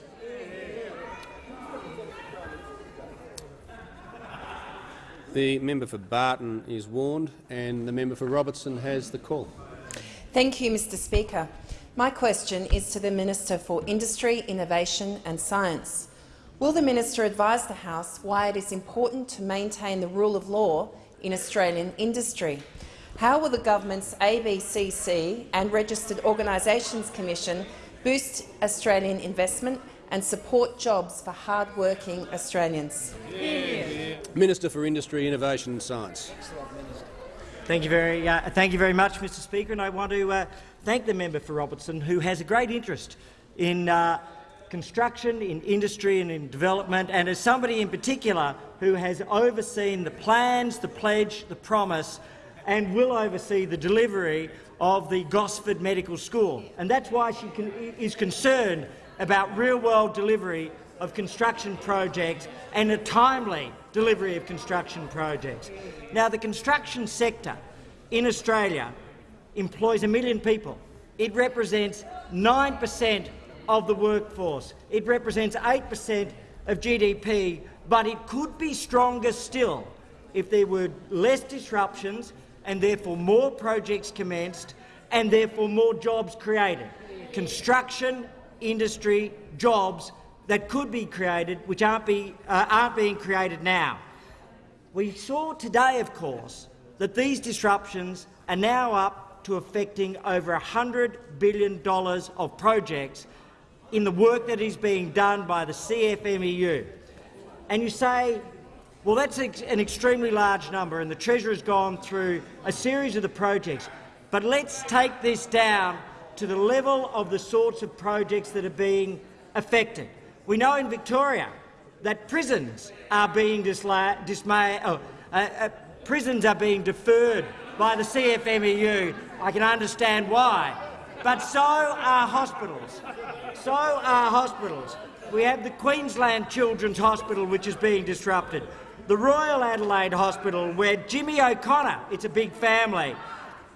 The member for Barton is warned, and the member for Robertson has the call. Thank you, Mr Speaker. My question is to the Minister for Industry, Innovation and Science. Will the minister advise the House why it is important to maintain the rule of law in Australian industry? How will the government's ABCC and Registered Organisations Commission boost Australian investment and support jobs for hard-working Australians? Minister for Industry, Innovation and Science. Thank you very, uh, thank you very much, Mr Speaker, and I want to uh, thank the member for Robertson, who has a great interest in uh, construction, in industry and in development, and as somebody in particular who has overseen the plans, the pledge, the promise and will oversee the delivery of the Gosford Medical School. And that's why she con is concerned about real-world delivery of construction projects and a timely delivery of construction projects. Now, the construction sector in Australia employs a million people. It represents 9 per cent of the workforce. It represents 8 per cent of GDP, but it could be stronger still if there were less disruptions and therefore more projects commenced and therefore more jobs created. Construction, industry, jobs that could be created which aren't, be, uh, aren't being created now. We saw today, of course, that these disruptions are now up to affecting over $100 billion of projects in the work that is being done by the CFMEU. And you say, well, that's an extremely large number, and the Treasurer has gone through a series of the projects. But let's take this down to the level of the sorts of projects that are being affected. We know in Victoria that prisons are being dismay, oh, uh, uh, prisons are being deferred by the CFMEU. I can understand why. But so are hospitals. So are hospitals. We have the Queensland Children's Hospital, which is being disrupted. The Royal Adelaide Hospital, where Jimmy O'Connor, it's a big family,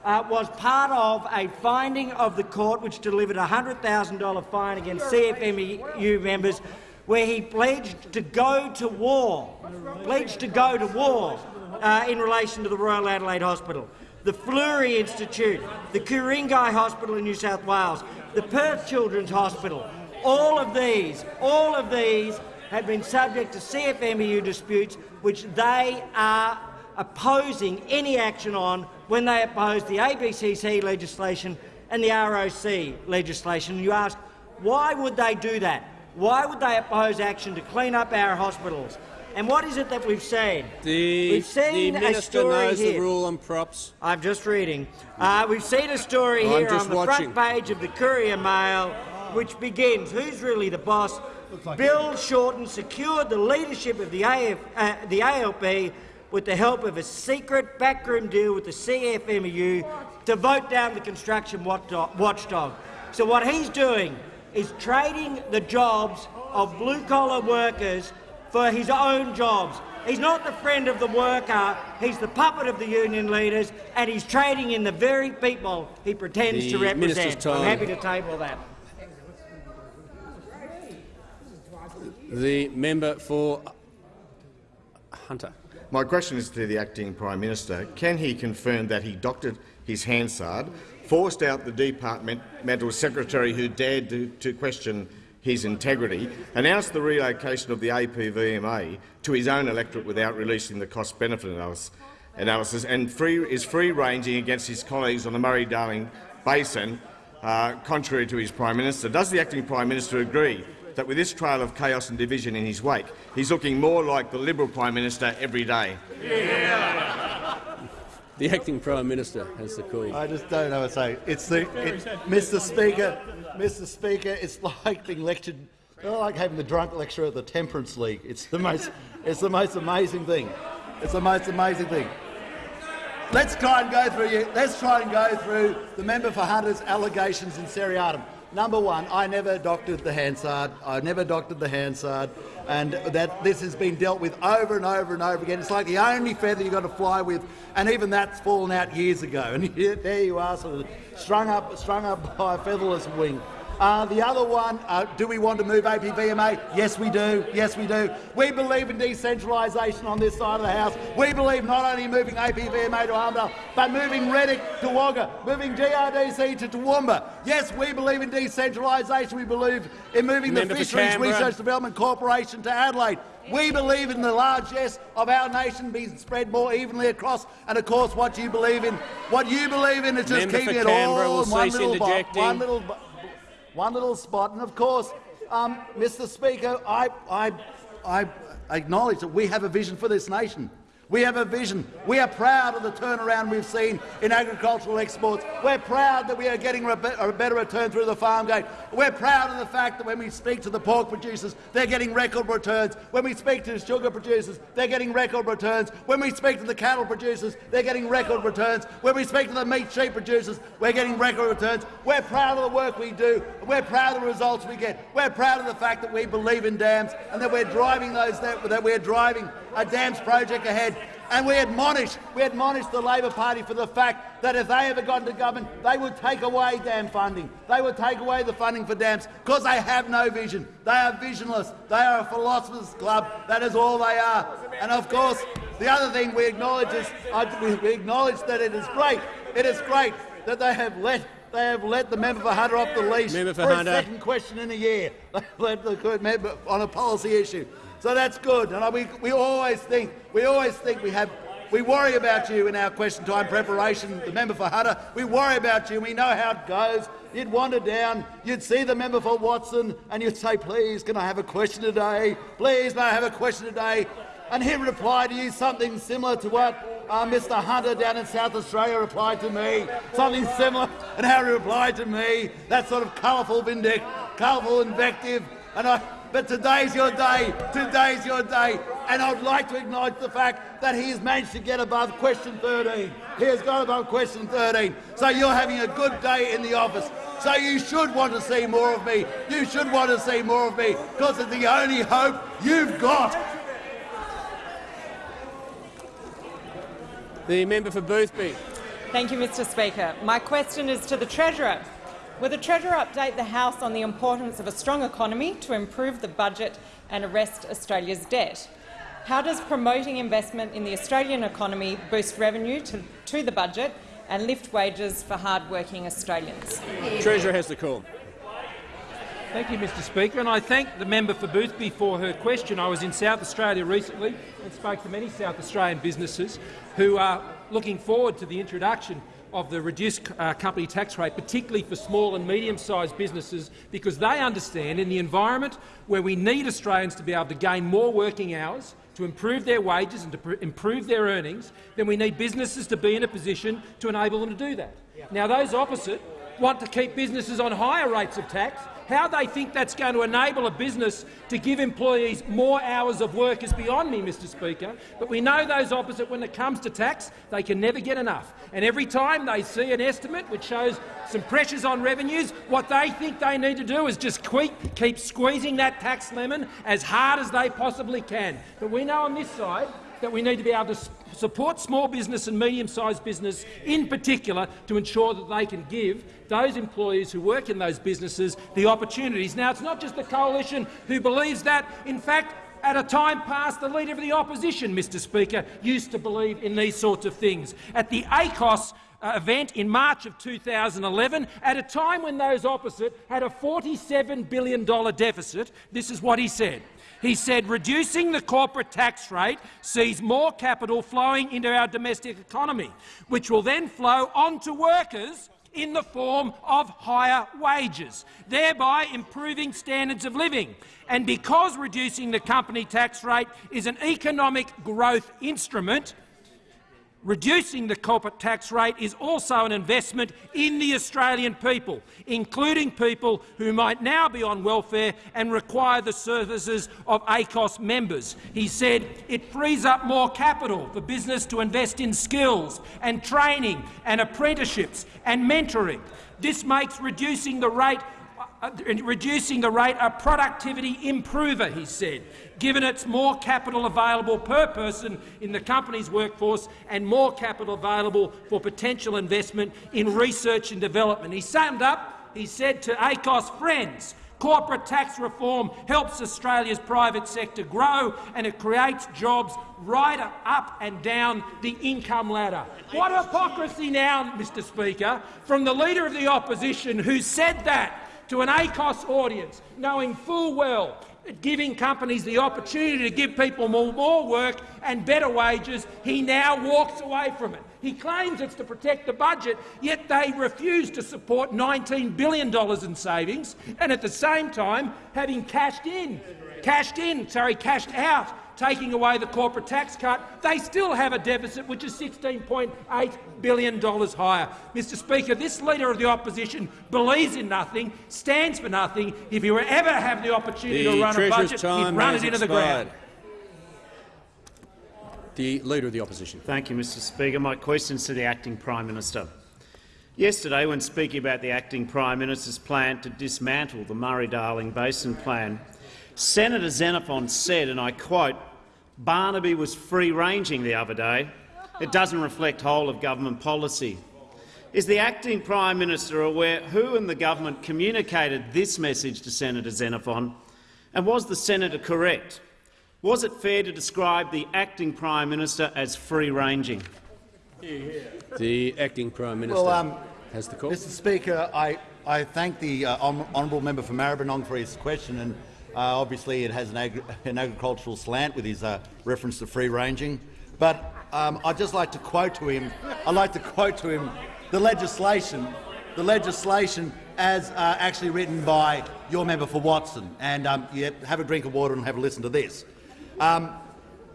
uh, was part of a finding of the court which delivered a $100,000 fine against CFMEU members where he pledged to go to war, pledged to go to war uh, in relation to the Royal Adelaide Hospital, the Florey Institute, the Ku-ring-gai Hospital in New South Wales, the Perth Children's Hospital. All of these, all of these have been subject to CFMEU disputes which they are opposing any action on when they oppose the ABCC legislation and the ROC legislation. You ask, why would they do that? Why would they oppose action to clean up our hospitals? And what is it that we've seen? The, we've seen the minister a story knows here. the rule on props. I'm just reading. Uh, we've seen a story I'm here on the watching. front page of the Courier Mail, which begins, who's really the boss? Bill Shorten secured the leadership of the, AF, uh, the ALP with the help of a secret backroom deal with the CFMEU to vote down the construction watchdog. So what he's doing is trading the jobs of blue-collar workers for his own jobs. He's not the friend of the worker, he's the puppet of the union leaders, and he's trading in the very people he pretends The to represent. I'm happy to table that. The member for Hunter. My question is to the acting Prime Minister. Can he confirm that he doctored his Hansard, forced out the departmental secretary who dared to, to question his integrity, announced the relocation of the APVMA to his own electorate without releasing the cost-benefit analysis, and free, is free-ranging against his colleagues on the Murray-Darling Basin, uh, contrary to his Prime Minister. Does the acting Prime Minister agree that with this trail of chaos and division in his wake, he's looking more like the Liberal Prime Minister every day? The acting Prime Minister has the call. I just don't know what to say. It's the, it, Mr. Speaker, Mr. Speaker. It's *laughs* like being lectured, like having the drunk lecture at the Temperance League. It's the most, it's the most amazing thing. It's the most amazing thing. Let's try and go through. Let's try and go through the member for Hunter's allegations in seriatim. Number one, I never doctored the Hansard. I never doctored the Hansard, and that this has been dealt with over and over and over again. It's like the only feather you've got to fly with, and even that's fallen out years ago. *laughs* And there you are, sort of strung up, strung up by a featherless wing. Uh, the other one, uh, do we want to move APVMA? Yes, we do. Yes, we do. We believe in decentralisation on this side of the House. We believe not only moving APVMA to Armidale, but moving Reddick to Wagga, moving GRDC to Toowoomba. Yes, we believe in decentralisation. We believe in moving Member the Fisheries Research Development Corporation to Adelaide. We believe in the largesse of our nation being spread more evenly across, and of course, what you believe in, what you believe in is just Member keeping it all in one little, one little one little spot. And of course, um, Mr. Speaker, I, I, I acknowledge that we have a vision for this nation. We have a vision. We are proud of the turnaround we've seen in agricultural exports. We're proud that we are getting a better return through the farm gate. We're proud of the fact that when we speak to the pork producers, they're getting record returns. When we speak to the sugar producers, they're getting record returns. When we speak to the cattle producers, they're getting record returns. When we speak to the meat sheep producers, we're getting record returns. We're proud of the work we do. We're proud of the results we get. We're proud of the fact that we believe in dams and that we're driving those that, we're driving a dams project ahead. And we admonish, we admonish the Labor Party for the fact that if they ever got into government, they would take away dam funding. They would take away the funding for dams because they have no vision. They are visionless. They are a philosophers club. That is all they are. And of course, the other thing we acknowledge is uh, we, acknowledge that it is great. It is great that they have let they have let the member for Hunter off the leash Member for a Hunter. second question in a year. *laughs* They let the good member on a policy issue. So that's good. And we, we always think we always think we have We worry about you in our question time preparation, the member for Hunter. We worry about you. We know how it goes. You'd wander down, you'd see the member for Watson, and you'd say, please, can I have a question today? Please, may I have a question today? And he'd reply to you something similar to what uh, Mr Hunter down in South Australia replied to me, something similar, and how he replied to me, that sort of colourful vindic, colourful invective. And I, but today's your day, today's your day, and I'd like to acknowledge the fact that he has managed to get above question 13. He has got above question 13. So you're having a good day in the office. So you should want to see more of me. You should want to see more of me, because it's the only hope you've got. The member for Boothby. Thank you, Mr Speaker. My question is to the Treasurer. Will the Treasurer update the House on the importance of a strong economy to improve the budget and arrest Australia's debt? How does promoting investment in the Australian economy boost revenue to, to the budget and lift wages for hard-working Australians? Treasurer has the call. Thank you, Mr Speaker, and I thank the member for Boothby for her question. I was in South Australia recently and spoke to many South Australian businesses who are looking forward to the introduction of the reduced uh, company tax rate, particularly for small and medium-sized businesses, because they understand in the environment where we need Australians to be able to gain more working hours, to improve their wages and to improve their earnings, then we need businesses to be in a position to enable them to do that. Now, those opposite want to keep businesses on higher rates of tax how they think that's going to enable a business to give employees more hours of work is beyond me, Mr Speaker. But we know those opposite, when it comes to tax, they can never get enough. And every time they see an estimate which shows some pressures on revenues, what they think they need to do is just keep, keep squeezing that tax lemon as hard as they possibly can. But we know on this side that we need to be able to support small business and medium-sized business in particular to ensure that they can give those employees who work in those businesses the opportunities. Now, it's not just the coalition who believes that. In fact, at a time past, the Leader of the Opposition, Mr Speaker, used to believe in these sorts of things. At the ACOSS uh, event in March of 2011, at a time when those opposite had a $47 billion deficit, this is what he said. He said reducing the corporate tax rate sees more capital flowing into our domestic economy, which will then flow on to workers in the form of higher wages, thereby improving standards of living. And because reducing the company tax rate is an economic growth instrument, Reducing the corporate tax rate is also an investment in the Australian people, including people who might now be on welfare and require the services of ACOSS members. He said it frees up more capital for business to invest in skills and training and apprenticeships and mentoring. This makes reducing the rate Uh, reducing the rate a productivity improver, he said, given it's more capital available per person in the company's workforce and more capital available for potential investment in research and development. He summed up, he said to ACOSS friends, Corporate tax reform helps Australia's private sector grow and it creates jobs right up and down the income ladder. What hypocrisy now, Mr Speaker, from the Leader of the Opposition who said that to an ACOSS audience, knowing full well that giving companies the opportunity to give people more, more work and better wages, he now walks away from it. He claims it's to protect the budget, yet they refuse to support $19 billion in savings, and at the same time, having cashed in, cashed in, sorry, cashed out taking away the corporate tax cut, they still have a deficit which is $16.8 billion higher. Mr Speaker, this Leader of the Opposition believes in nothing, stands for nothing. If you ever have the opportunity the to run a budget, he'd run it into expired. the ground. The Leader of the Opposition. Thank you, Mr Speaker. My question is to the Acting Prime Minister. Yesterday, when speaking about the Acting Prime Minister's plan to dismantle the Murray-Darling Basin Plan, Senator Xenophon said, and I quote, Barnaby was free-ranging the other day. It doesn't reflect whole-of-government policy. Is the acting Prime Minister aware who in the government communicated this message to Senator Xenophon, and was the senator correct? Was it fair to describe the acting Prime Minister as free-ranging? The acting Prime Minister Well, um, has the call. Mr Speaker, I, I thank the uh, honourable member for Maribyrnong for his question, and uh, obviously it has an, an, agricultural slant with his uh, reference to free ranging. But um, I'd just like to quote to him. I'd like to quote to him the legislation, the legislation as uh, actually written by your member for Watson. And um, have a drink of water and have a listen to this. Um,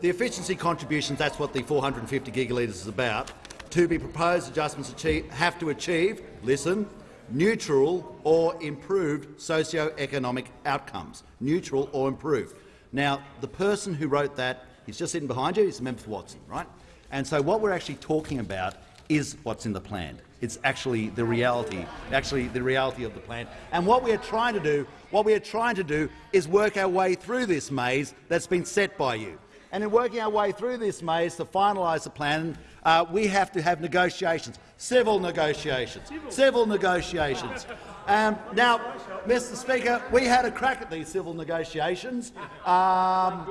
the efficiency contributions, that's what the 450 gigalitres is about, to be proposed adjustments achieve, have to achieve, listen, neutral or improved socio-economic outcomes. Neutral or improved. Now, the person who wrote that, he's just sitting behind you, he's a member for Watson, right? And so what we're actually talking about is what's in the plan. It's actually the reality, actually the reality of the plan. And what we are trying to do, what we are trying to do is work our way through this maze that's been set by you. And in working our way through this maze to finalise the plan, uh, we have to have negotiations, civil negotiations, civil negotiations. Um, now, Mr Speaker, we had a crack at these civil negotiations, um,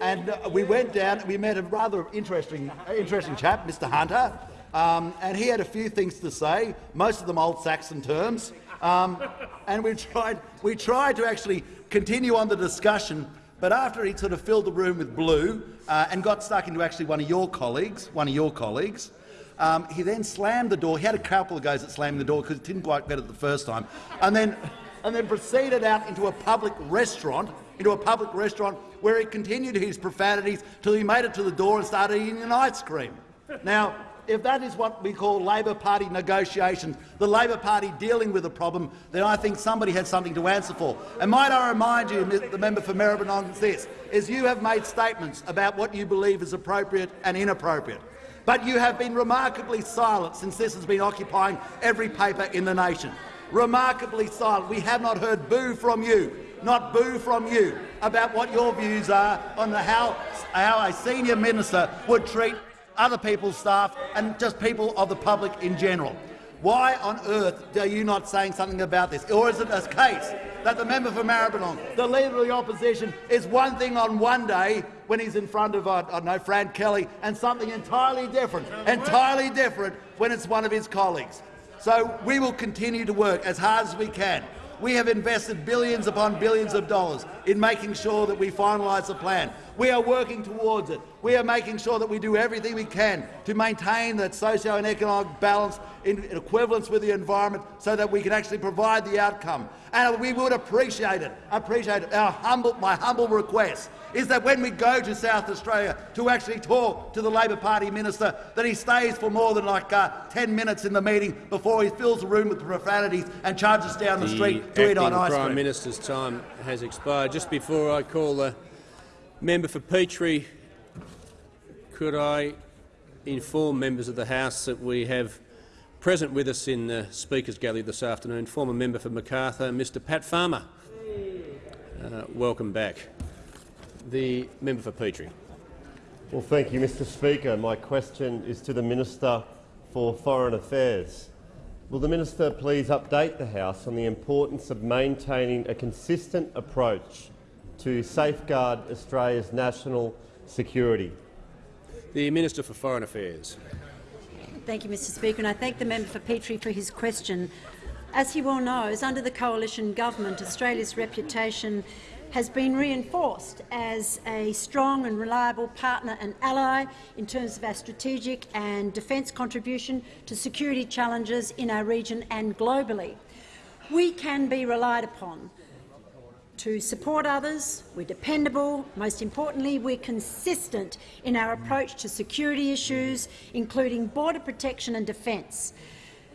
and uh, we went down. We met a rather interesting, interesting chap, Mr Hunter, um, and he had a few things to say, most of them old Saxon terms. Um, and we tried, we tried to actually continue on the discussion but after he sort of filled the room with blue uh, and got stuck into actually one of your colleagues, one of your colleagues, um, he then slammed the door. He had a couple of goes at slamming the door because it didn't quite get it the first time, and then and then proceeded out into a public restaurant, into a public restaurant where he continued his profanities till he made it to the door and started eating an ice cream. Now, if that is what we call Labor Party negotiations, the Labor Party dealing with a problem, then I think somebody has something to answer for. And might I remind you, the member for Maribyrnong, this, is you have made statements about what you believe is appropriate and inappropriate. But you have been remarkably silent since this has been occupying every paper in the nation. Remarkably silent. We have not heard boo from you, not boo from you, about what your views are on the how, how a senior minister would treat other people's staff and just people of the public in general. Why on earth are you not saying something about this? Or is it a case that the member for Maribyrnong, the leader of the opposition, is one thing on one day when he's in front of, I don't know, Fran Kelly, and something entirely different, entirely different when it's one of his colleagues. So we will continue to work as hard as we can. We have invested billions upon billions of dollars in making sure that we finalise the plan. We are working towards it. We are making sure that we do everything we can to maintain that socio and economic balance in, equivalence with the environment so that we can actually provide the outcome. And we would appreciate it. Appreciate it. Our humble, my humble request is that when we go to South Australia to actually talk to the Labor Party minister, that he stays for more than like uh, 10 minutes in the meeting before he fills the room with profanities and charges down the, the street to eat on ice cream. The Prime Minister's time has expired. Just before I call the Member for Petrie, could I inform members of the House that we have present with us in the Speaker's Gallery this afternoon former member for Macarthur, Mr Pat Farmer. Uh, welcome back. The member for Petrie. Well, thank you, Mr Speaker. My question is to the Minister for Foreign Affairs. Will the minister please update the House on the importance of maintaining a consistent approach to safeguard Australia's national security. The Minister for Foreign Affairs. Thank you, Mr Speaker, and I thank the member for Petrie for his question. As he well knows, under the coalition government, Australia's reputation has been reinforced as a strong and reliable partner and ally in terms of our strategic and defence contribution to security challenges in our region and globally. We can be relied upon to support others, we're dependable, most importantly we're consistent in our approach to security issues, including border protection and defence.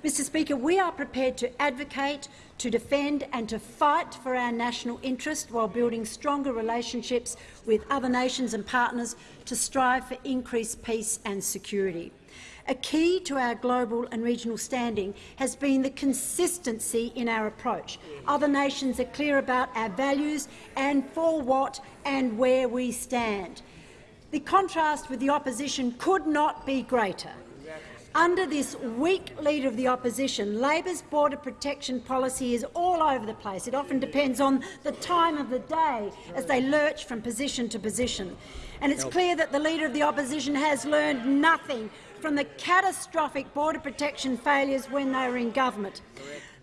Mr Speaker, we are prepared to advocate, to defend and to fight for our national interest while building stronger relationships with other nations and partners to strive for increased peace and security. A key to our global and regional standing has been the consistency in our approach. Other nations are clear about our values and for what and where we stand. The contrast with the opposition could not be greater. Under this weak leader of the opposition, Labor's border protection policy is all over the place. It often depends on the time of the day as they lurch from position to position. And it's clear that the leader of the opposition has learned nothing from the catastrophic border protection failures when they were in government.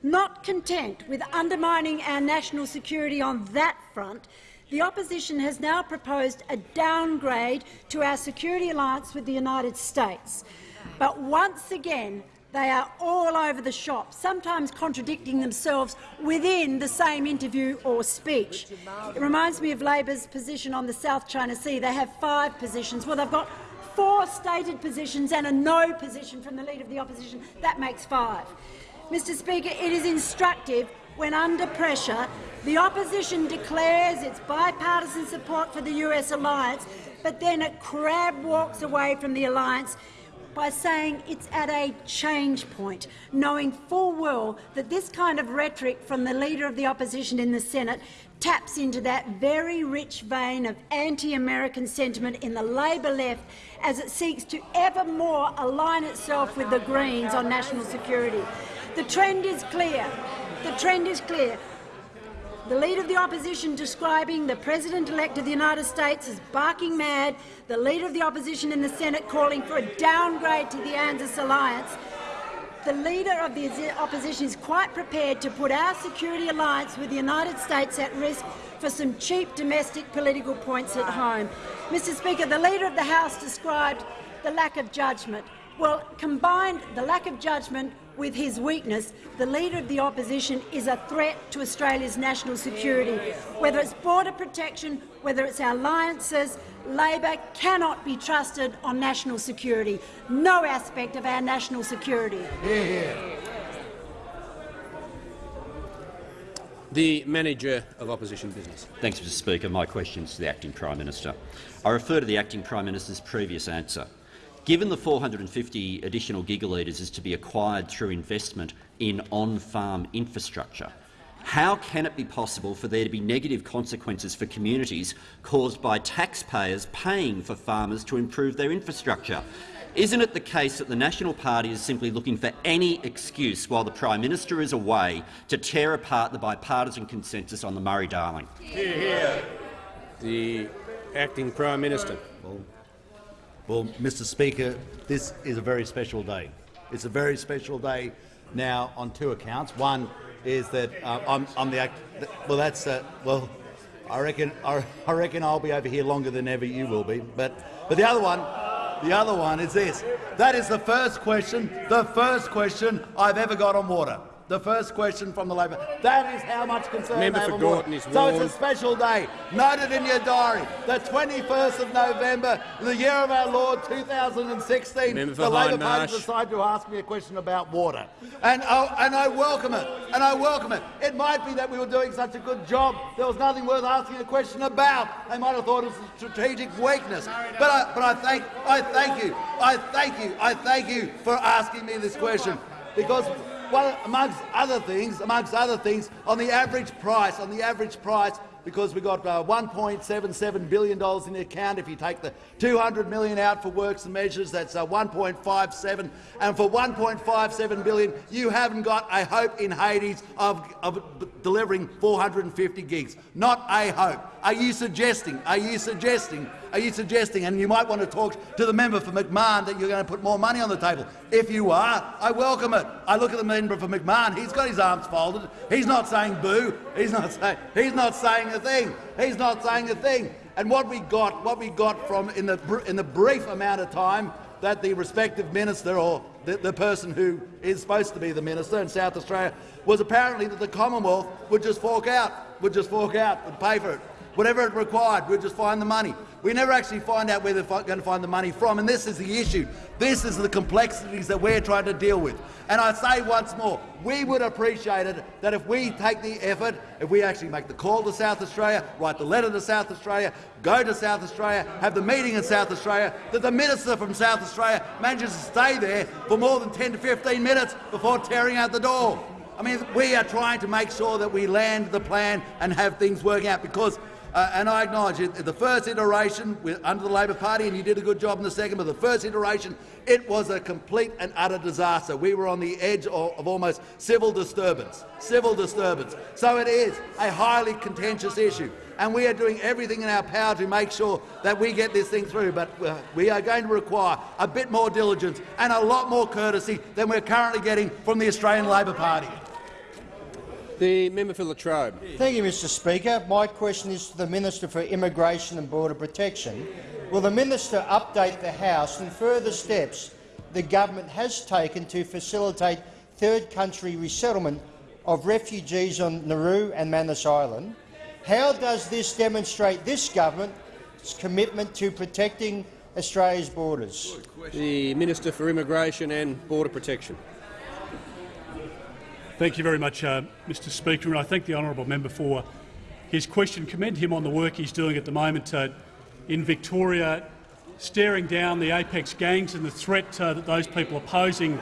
Not content with undermining our national security on that front, The opposition has now proposed a downgrade to our security alliance with the United States. But once again, they are all over the shop, sometimes contradicting themselves within the same interview or speech. It reminds me of Labor's position on the South China Sea. They have five positions. Well, they've got four stated positions and a no position from the Leader of the Opposition. That makes five. Mr Speaker, it is instructive when under pressure the opposition declares its bipartisan support for the US alliance, but then it crab walks away from the alliance by saying it's at a change point, knowing full well that this kind of rhetoric from the Leader of the Opposition in the Senate taps into that very rich vein of anti-American sentiment in the Labor left as it seeks to ever more align itself with the Greens on national security. The trend is clear. The trend is clear. The Leader of the Opposition describing the President-elect of the United States as barking mad, the Leader of the Opposition in the Senate calling for a downgrade to the ANZUS alliance, the Leader of the Opposition is quite prepared to put our security alliance with the United States at risk for some cheap domestic political points at home. Mr Speaker, the Leader of the House described the lack of judgment. Well, combined the lack of judgment with his weakness, the Leader of the Opposition is a threat to Australia's national security. Whether it's border protection, whether it's our alliances, Labor cannot be trusted on national security. No aspect of our national security. The Manager of Opposition Business. Thanks, Mr Speaker. My question is to the Acting Prime Minister. I refer to the Acting Prime Minister's previous answer. Given the 450 additional gigalitres is to be acquired through investment in on-farm infrastructure, how can it be possible for there to be negative consequences for communities caused by taxpayers paying for farmers to improve their infrastructure? Isn't it the case that the National Party is simply looking for any excuse while the Prime Minister is away to tear apart the bipartisan consensus on the Murray-Darling? The Acting Prime Minister. Well, Mr Speaker, this is a very special day. It's a very special day now on two accounts. One is that uh, I'm, I'm, the act. Well, that's uh, well. I reckon. I, I reckon I'll be over here longer than ever you will be. But but the other one, the other one is this. That is the first question. The first question I've ever got on water the first question from the Labor. That is how much concern Member they have for on Gorton is So it's a special day. Note it in your diary. The 21st of November, the year of our Lord 2016, Member the Labor. Party decided to ask me a question about water. And, oh, and I welcome it. And I welcome it. It might be that we were doing such a good job, there was nothing worth asking a question about. They might have thought it was a strategic weakness. But I, but I thank, I thank you. I thank you. I thank you for asking me this question because well, amongst other things, amongst other things, on the average price, on the average price, because we got uh, 1.77 billion dollars in the account. If you take the 200 million out for works and measures, that's uh, 1.57, and for 1.57 billion, you haven't got a hope in Hades of, of delivering 450 gigs. Not a hope. Are you suggesting? Are you suggesting? Are you suggesting? And you might want to talk to the member for McMahon that you're going to put more money on the table. If you are, I welcome it. I look at the member for McMahon. He's got his arms folded. He's not saying boo. He's not saying. He's not saying a thing. He's not saying a thing. And what we got, what we got from in the in the brief amount of time that the respective minister or the, the person who is supposed to be the minister in South Australia was apparently that the Commonwealth would just fork out, would just fork out, would pay for it. Whatever it required, we'd just find the money. We never actually find out where they're going to find the money from, and this is the issue. This is the complexities that we're trying to deal with. And I say once more, we would appreciate it that if we take the effort, if we actually make the call to South Australia, write the letter to South Australia, go to South Australia, have the meeting in South Australia, that the minister from South Australia manages to stay there for more than 10 to 15 minutes before tearing out the door. I mean, we are trying to make sure that we land the plan and have things working out because uh, and I acknowledge it, the first iteration under the Labor Party, and you did a good job in the second, but the first iteration, it was a complete and utter disaster. We were on the edge of, of almost civil disturbance. Civil disturbance. So it is a highly contentious issue, and we are doing everything in our power to make sure that we get this thing through, but uh, we are going to require a bit more diligence and a lot more courtesy than we're currently getting from the Australian Labor Party. The member for Latrobe. Thank you, Mr Speaker. My question is to the Minister for Immigration and Border Protection. Will the minister update the House on further steps the government has taken to facilitate third country resettlement of refugees on Nauru and Manus Island? How does this demonstrate this government's commitment to protecting Australia's borders? The Minister for Immigration and Border Protection. Thank you very much, uh, Mr Speaker, and I thank the honourable member for his question. Commend him on the work he's doing at the moment uh, in Victoria, staring down the apex gangs and the threat uh, that those people are posing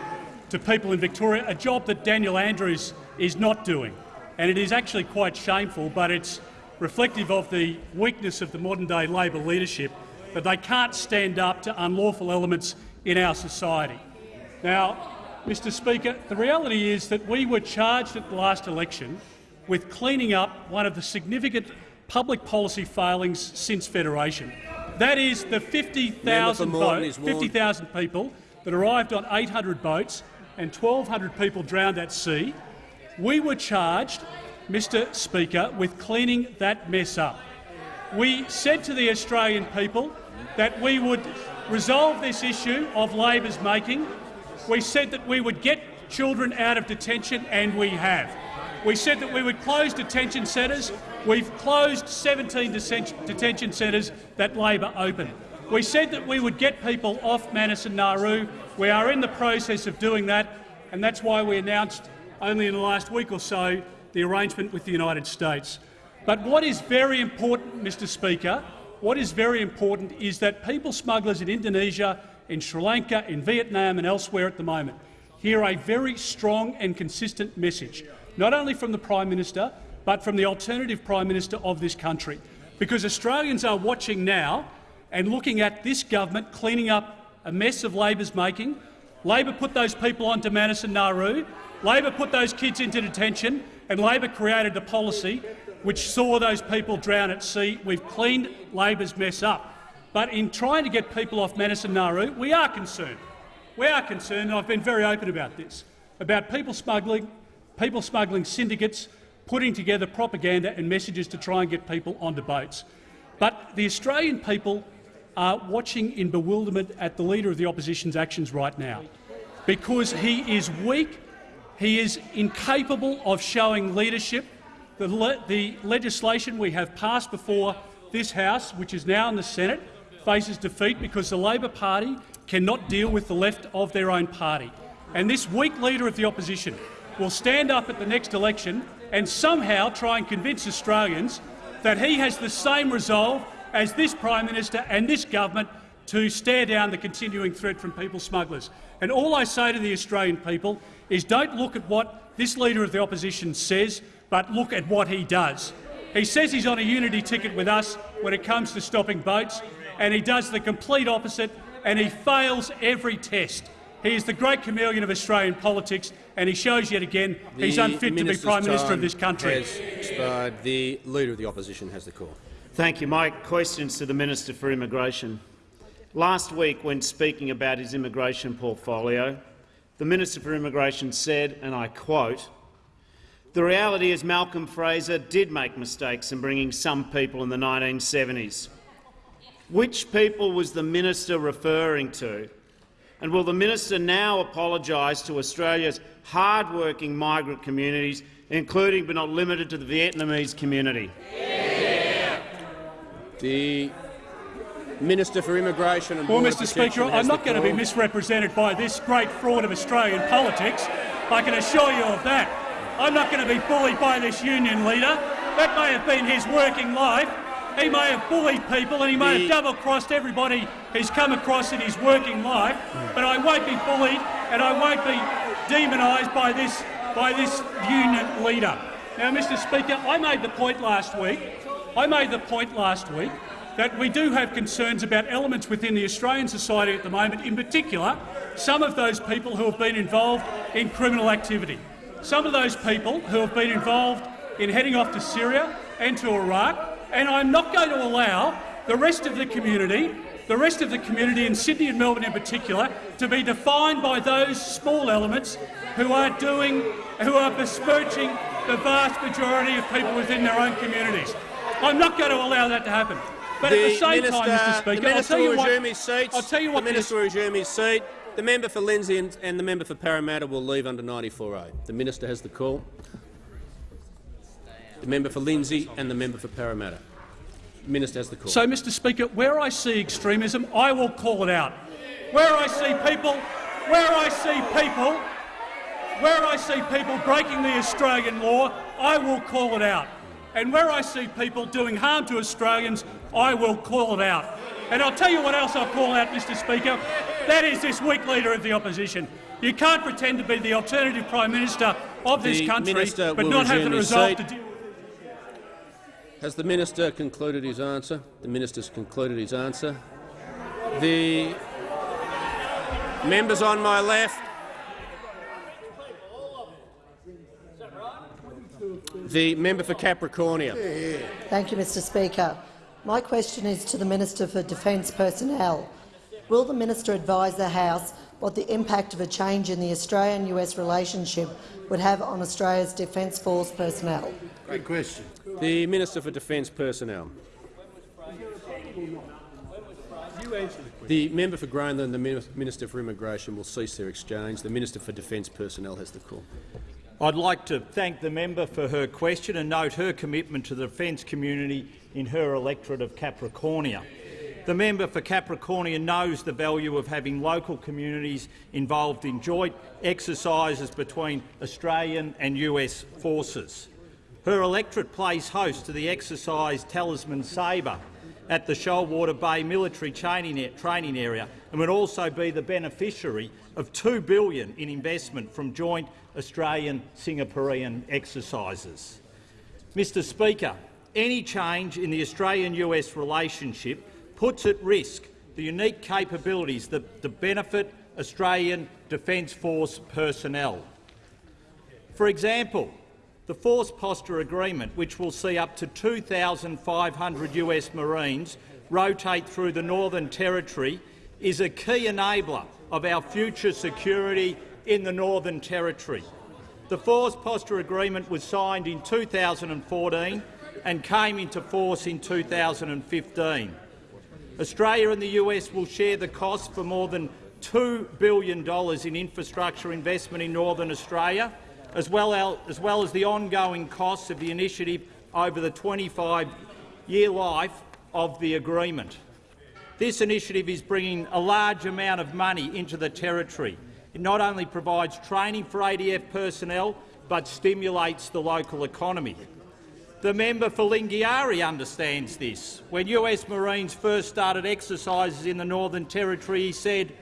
to people in Victoria, a job that Daniel Andrews is not doing. And it is actually quite shameful, but it's reflective of the weakness of the modern-day Labor leadership that they can't stand up to unlawful elements in our society. Now, Mr Speaker, the reality is that we were charged at the last election with cleaning up one of the significant public policy failings since Federation. That is the 50,000 50, people that arrived on 800 boats and 1,200 people drowned at sea. We were charged, Mr Speaker, with cleaning that mess up. We said to the Australian people that we would resolve this issue of Labor's making. We said that we would get children out of detention, and we have. We said that we would close detention centres. We've closed 17 detention centres that Labor opened. We said that we would get people off Manus and Nauru. We are in the process of doing that, and that's why we announced only in the last week or so the arrangement with the United States. But what is very important, Mr Speaker, what is very important is that people smugglers in Indonesia, in Sri Lanka, in Vietnam and elsewhere at the moment hear a very strong and consistent message not only from the Prime Minister, but from the alternative Prime Minister of this country. Because Australians are watching now and looking at this government cleaning up a mess of Labor's making. Labor put those people onto Manus and Nauru. Labor put those kids into detention, and Labor created a policy which saw those people drown at sea. We've cleaned Labor's mess up. But in trying to get people off Manus and Nauru, we are concerned. We are concerned, and I've been very open about this, about people smuggling people smuggling syndicates putting together propaganda and messages to try and get people onto boats. But the Australian people are watching in bewilderment at the Leader of the Opposition's actions right now because he is weak, he is incapable of showing leadership. The, le the legislation we have passed before this House, which is now in the Senate, faces defeat because the Labor Party cannot deal with the left of their own party. And this weak Leader of the Opposition will stand up at the next election and somehow try and convince Australians that he has the same resolve as this Prime Minister and this government to stare down the continuing threat from people smugglers. And all I say to the Australian people is don't look at what this Leader of the Opposition says, but look at what he does. He says he's on a unity ticket with us when it comes to stopping boats, and he does the complete opposite, and he fails every test. He is the great chameleon of Australian politics, and he shows yet again the he's unfit to be Prime Minister of this country. Has expired. The Leader of the Opposition has the call. Thank you. My question is to the Minister for Immigration. Last week, when speaking about his immigration portfolio, the Minister for Immigration said, and I quote, the reality is Malcolm Fraser did make mistakes in bringing some people in the 1970s. Which people was the minister referring to? And will the minister now apologise to Australia's hard-working migrant communities, including but not limited to the Vietnamese community? Yeah. The Minister for Immigration and Well, Mr Speaker, I'm not going to be misrepresented by this great fraud of Australian politics. I can assure you of that. I'm not going to be bullied by this union leader. That may have been his working life. He may have bullied people and he may have double-crossed everybody he's come across in his working life, but I won't be bullied and I won't be demonised by this, by this union leader. Now, Mr Speaker, I made the point last week, I made the point last week that we do have concerns about elements within the Australian society at the moment, in particular some of those people who have been involved in criminal activity. Some of those people who have been involved in heading off to Syria and to Iraq, and I'm not going to allow the rest of the community the rest of the community in Sydney and Melbourne in particular to be defined by those small elements who are doing, who are besmirching the vast majority of people within their own communities. I'm not going to allow that to happen. But the at the same minister, time, Mr Speaker, I'll tell you what, resume his seat. I'll tell you what the minister will resume his seat. The member for Lindsay and, and the member for Parramatta will leave under 94A. The minister has the call. The member for Lindsay and the member for Parramatta. Minister has the call. So, Mr Speaker, where I see extremism, I will call it out. Where I see people, where I see people, where I see people breaking the Australian law, I will call it out. And where I see people doing harm to Australians, I will call it out. And I'll tell you what else I'll call out, Mr Speaker. That is this weak leader of the opposition. You can't pretend to be the alternative Prime Minister of this country but not have the resolve to deal Has the minister concluded his answer? The minister's concluded his answer. The members on my left. The member for Capricornia. Thank you, Mr Speaker. My question is to the Minister for Defence Personnel. Will the minister advise the House what the impact of a change in the Australian-US relationship would have on Australia's Defence Force personnel? Great question. The Minister for Defence Personnel. The member for Grayndler and the Minister for Immigration will cease their exchange. The Minister for Defence Personnel has the call. I'd like to thank the member for her question and note her commitment to the defence community in her electorate of Capricornia. The member for Capricornia knows the value of having local communities involved in joint exercises between Australian and US forces. Her electorate plays host to the exercise Talisman Sabre at the Shoalwater Bay military training area and would also be the beneficiary of 2 billion in investment from joint Australian-Singaporean exercises. Mr Speaker, any change in the Australian-US relationship puts at risk the unique capabilities that, that benefit Australian Defence Force personnel. For example, the Force Posture Agreement, which will see up to 2,500 US Marines rotate through the Northern Territory, is a key enabler of our future security in the Northern Territory. The Force Posture Agreement was signed in 2014 and came into force in 2015. Australia and the US will share the cost for more than $2 billion in infrastructure investment in Northern Australia, as well as, well as the ongoing costs of the initiative over the 25-year life of the agreement. This initiative is bringing a large amount of money into the Territory. It not only provides training for ADF personnel, but stimulates the local economy. The member for Lingiari understands this. When US Marines first started exercises in the Northern Territory, he said,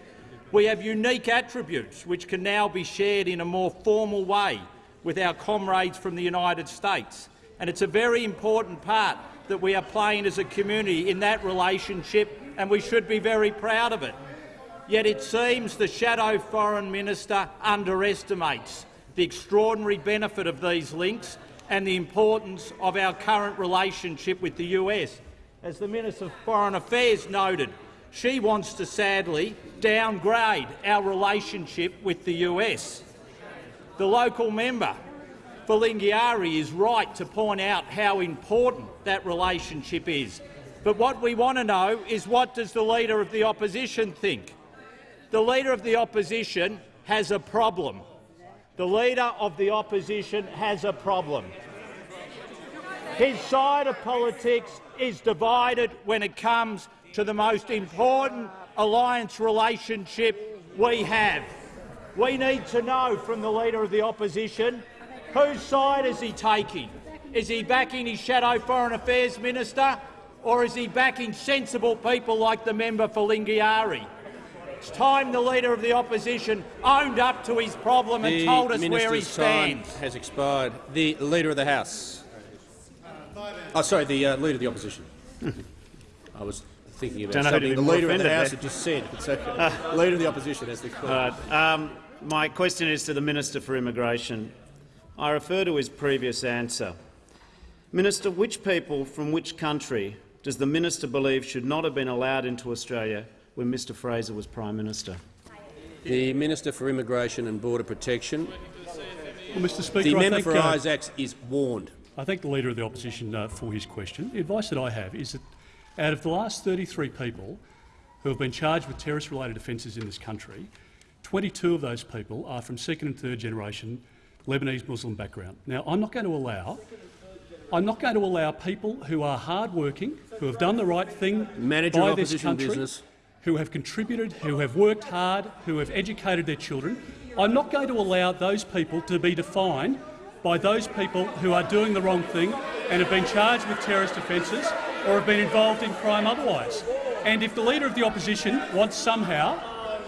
we have unique attributes which can now be shared in a more formal way with our comrades from the United States. And it's a very important part that we are playing as a community in that relationship, and we should be very proud of it. Yet it seems the shadow foreign minister underestimates the extraordinary benefit of these links and the importance of our current relationship with the US. As the Minister for Foreign Affairs noted, she wants to sadly downgrade our relationship with the US. The local member for Lingiari is right to point out how important that relationship is. But what we want to know is what does the Leader of the Opposition think? The Leader of the Opposition has a problem. The Leader of the Opposition has a problem. His side of politics is divided when it comes to the most important alliance relationship we have. We need to know from the Leader of the Opposition whose side is he taking. Is he backing his shadow Foreign Affairs Minister or is he backing sensible people like the member for Lingiari? It's time the Leader of the Opposition owned up to his problem and the told us where he minister's time stands. has expired. The Leader of the House. Oh, sorry, the uh, Leader of the Opposition. *laughs* I was thinking about Don't know who to something the Leader of the House had just said. It's okay. Leader of the Opposition has the call. All right. Um, my question is to the Minister for Immigration. I refer to his previous answer. Minister, which people from which country does the minister believe should not have been allowed into Australia when Mr Fraser was Prime Minister? The Minister for Immigration and Border Protection. Well, Mr Speaker, the I member think, for uh, Isaacs is warned. I thank the Leader of the Opposition uh, for his question. The advice that I have is that out of the last 33 people who have been charged with terrorist-related offences in this country, 22 of those people are from second and third generation Lebanese Muslim background. Now, I'm not going to allow I'm not going to allow people who are hard-working, who have done the right thing Manager by this country, business. who have contributed, who have worked hard, who have educated their children. I'm not going to allow those people to be defined by those people who are doing the wrong thing and have been charged with terrorist offences or have been involved in crime otherwise. And if the Leader of the Opposition wants somehow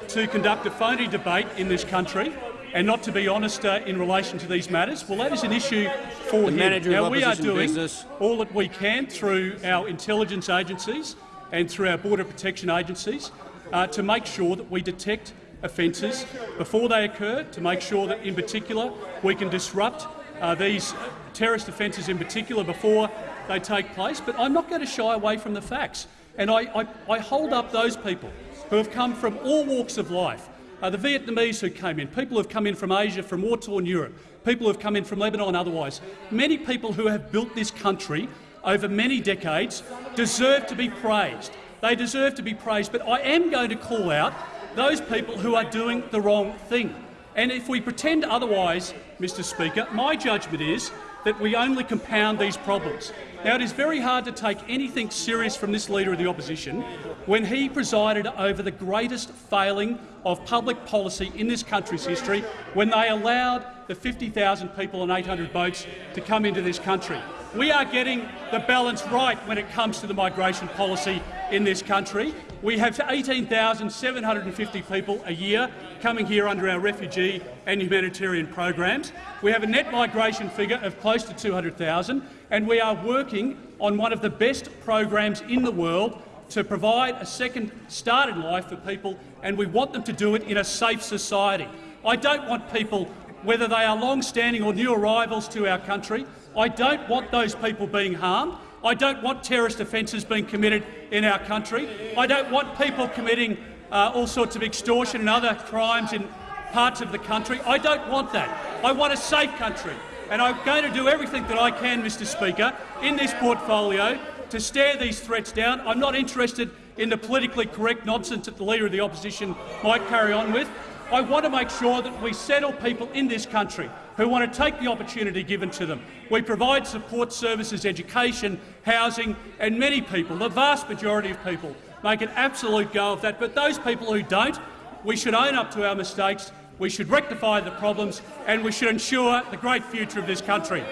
to conduct a phony debate in this country and not to be honest uh, in relation to these matters, well, that is an issue for The him. Manager now, we are doing Business. all that we can through our intelligence agencies and through our border protection agencies uh, to make sure that we detect offences before they occur, to make sure that, in particular, we can disrupt uh, these terrorist offences in particular before they take place. But I'm not going to shy away from the facts. And I, I, I hold up those people who have come from all walks of life, uh, the Vietnamese who came in, people who have come in from Asia, from war-torn Europe, people who have come in from Lebanon otherwise. Many people who have built this country over many decades deserve to be praised. They deserve to be praised, but I am going to call out those people who are doing the wrong thing. And if we pretend otherwise, Mr Speaker, my judgment is that we only compound these problems. Now, it is very hard to take anything serious from this Leader of the Opposition when he presided over the greatest failing of public policy in this country's history when they allowed the 50,000 people and 800 boats to come into this country. We are getting the balance right when it comes to the migration policy in this country. We have 18,750 people a year coming here under our refugee and humanitarian programs. We have a net migration figure of close to 200,000, and we are working on one of the best programs in the world to provide a second start in life for people, and we want them to do it in a safe society. I don't want people, whether they are long-standing or new arrivals to our country, I don't want those people being harmed. I don't want terrorist offences being committed in our country. I don't want people committing uh, all sorts of extortion and other crimes in parts of the country. I don't want that. I want a safe country. And I'm going to do everything that I can, Mr Speaker, in this portfolio to stare these threats down. I'm not interested in the politically correct nonsense that the Leader of the Opposition might carry on with. I want to make sure that we settle people in this country who want to take the opportunity given to them. We provide support services, education, housing, and many people, the vast majority of people, make an absolute go of that. But those people who don't, we should own up to our mistakes, we should rectify the problems, and we should ensure the great future of this country.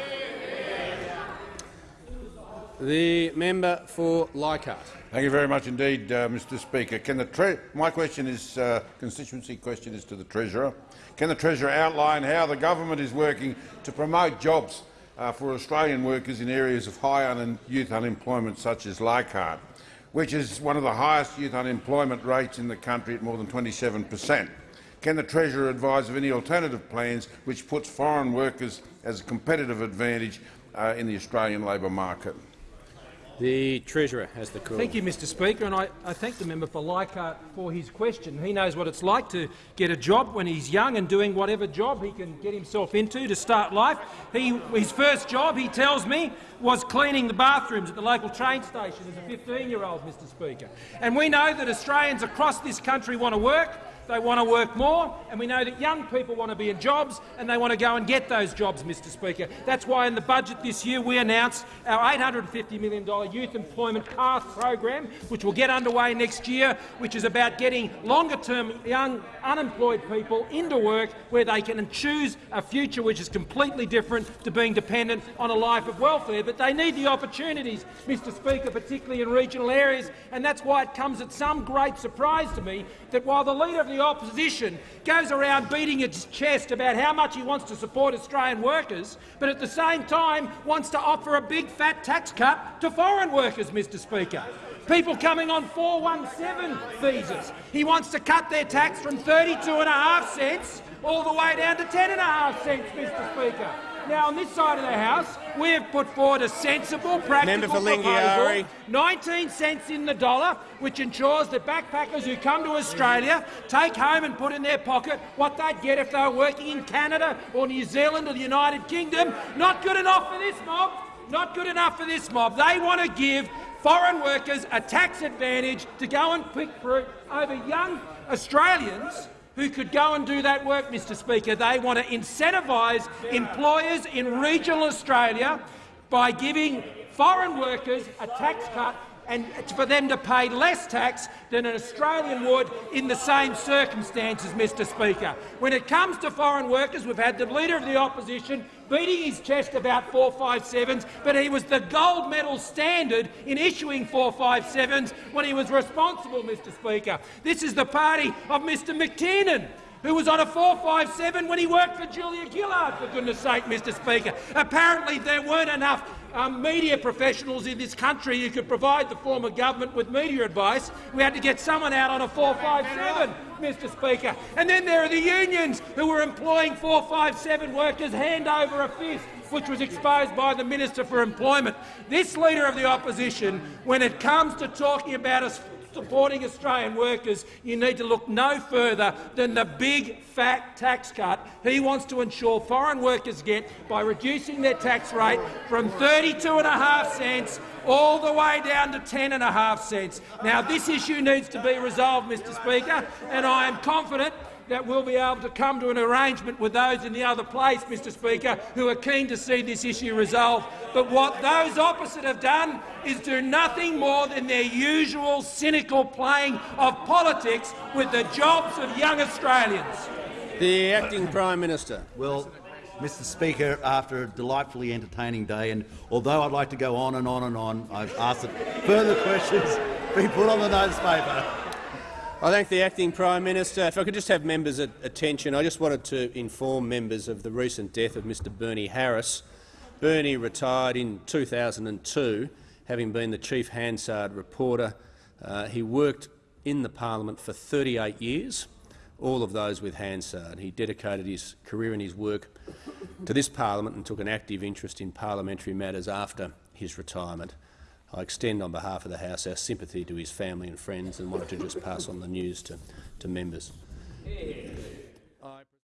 The member for Leichhardt. Thank you very much indeed, uh, Mr Speaker. Can the tre My question is, uh, constituency question is to the Treasurer. Can the Treasurer outline how the government is working to promote jobs uh, for Australian workers in areas of high un youth unemployment such as Leichhardt, which is one of the highest youth unemployment rates in the country at more than 27 per cent? Can the Treasurer advise of any alternative plans which puts foreign workers as a competitive advantage uh, in the Australian labour market? The Treasurer has the call. Thank you, Mr Speaker, and I, I thank the member for Leichhardt for his question. He knows what it's like to get a job when he's young and doing whatever job he can get himself into to start life. He, his first job, he tells me, was cleaning the bathrooms at the local train station as a 15-year-old, Mr Speaker. And we know that Australians across this country want to work, they want to work more, and we know that young people want to be in jobs and they want to go and get those jobs, Mr Speaker. That's why in the budget this year we announced our $850 million Youth Employment Path program, which will get underway next year, which is about getting longer-term young unemployed people into work where they can choose a future which is completely different to being dependent on a life of welfare. But they need the opportunities, Mr Speaker, particularly in regional areas, and that's why it comes at some great surprise to me that while the Leader of the Opposition goes around beating his chest about how much he wants to support Australian workers, but at the same time wants to offer a big fat tax cut to foreign workers, Mr Speaker. People coming on 417 visas. He wants to cut their tax from 32.5 cents all the way down to 10.5 cents, Mr Speaker. Now, on this side of the House, we have put forward a sensible, practical proposal, 19 cents in the dollar, which ensures that backpackers who come to Australia take home and put in their pocket what they'd get if they were working in Canada or New Zealand or the United Kingdom. Not good enough for this mob. Not good enough for this mob. They want to give foreign workers a tax advantage to go and pick fruit over young Australians who could go and do that work, Mr Speaker. They want to incentivise employers in regional Australia by giving foreign workers a tax cut and for them to pay less tax than an Australian would in the same circumstances, Mr Speaker. When it comes to foreign workers, we've had the Leader of the Opposition beating his chest about 457s, but he was the gold medal standard in issuing 457s when he was responsible, Mr Speaker. This is the party of Mr McTernan, who was on a 457 when he worked for Julia Gillard, for goodness sake, Mr Speaker. Apparently there weren't enough um, media professionals in this country who could provide the former government with media advice. We had to get someone out on a 457, Mr Speaker. And then there are the unions who were employing 457 workers hand over a fist which was exposed by the Minister for Employment. This Leader of the Opposition, when it comes to talking about us supporting Australian workers, you need to look no further than the big fat tax cut he wants to ensure foreign workers get by reducing their tax rate from 32.5 cents all the way down to 10.5 cents. Now, this issue needs to be resolved, Mr Speaker, and I am confident that we'll be able to come to an arrangement with those in the other place, Mr Speaker, who are keen to see this issue resolved. But what those opposite have done is do nothing more than their usual cynical playing of politics with the jobs of young Australians. The acting Prime Minister. Well, Mr Speaker, after a delightfully entertaining day, and although I'd like to go on and on and on, I've asked that further *laughs* questions be put on the notice paper. I thank the acting Prime Minister. If I could just have members' attention, I just wanted to inform members of the recent death of Mr Bernie Harris. Bernie retired in 2002, having been the chief Hansard reporter. Uh, he worked in the parliament for 38 years, all of those with Hansard. He dedicated his career and his work to this parliament and took an active interest in parliamentary matters after his retirement. I extend on behalf of the House our sympathy to his family and friends and wanted to just pass on the news to, to members.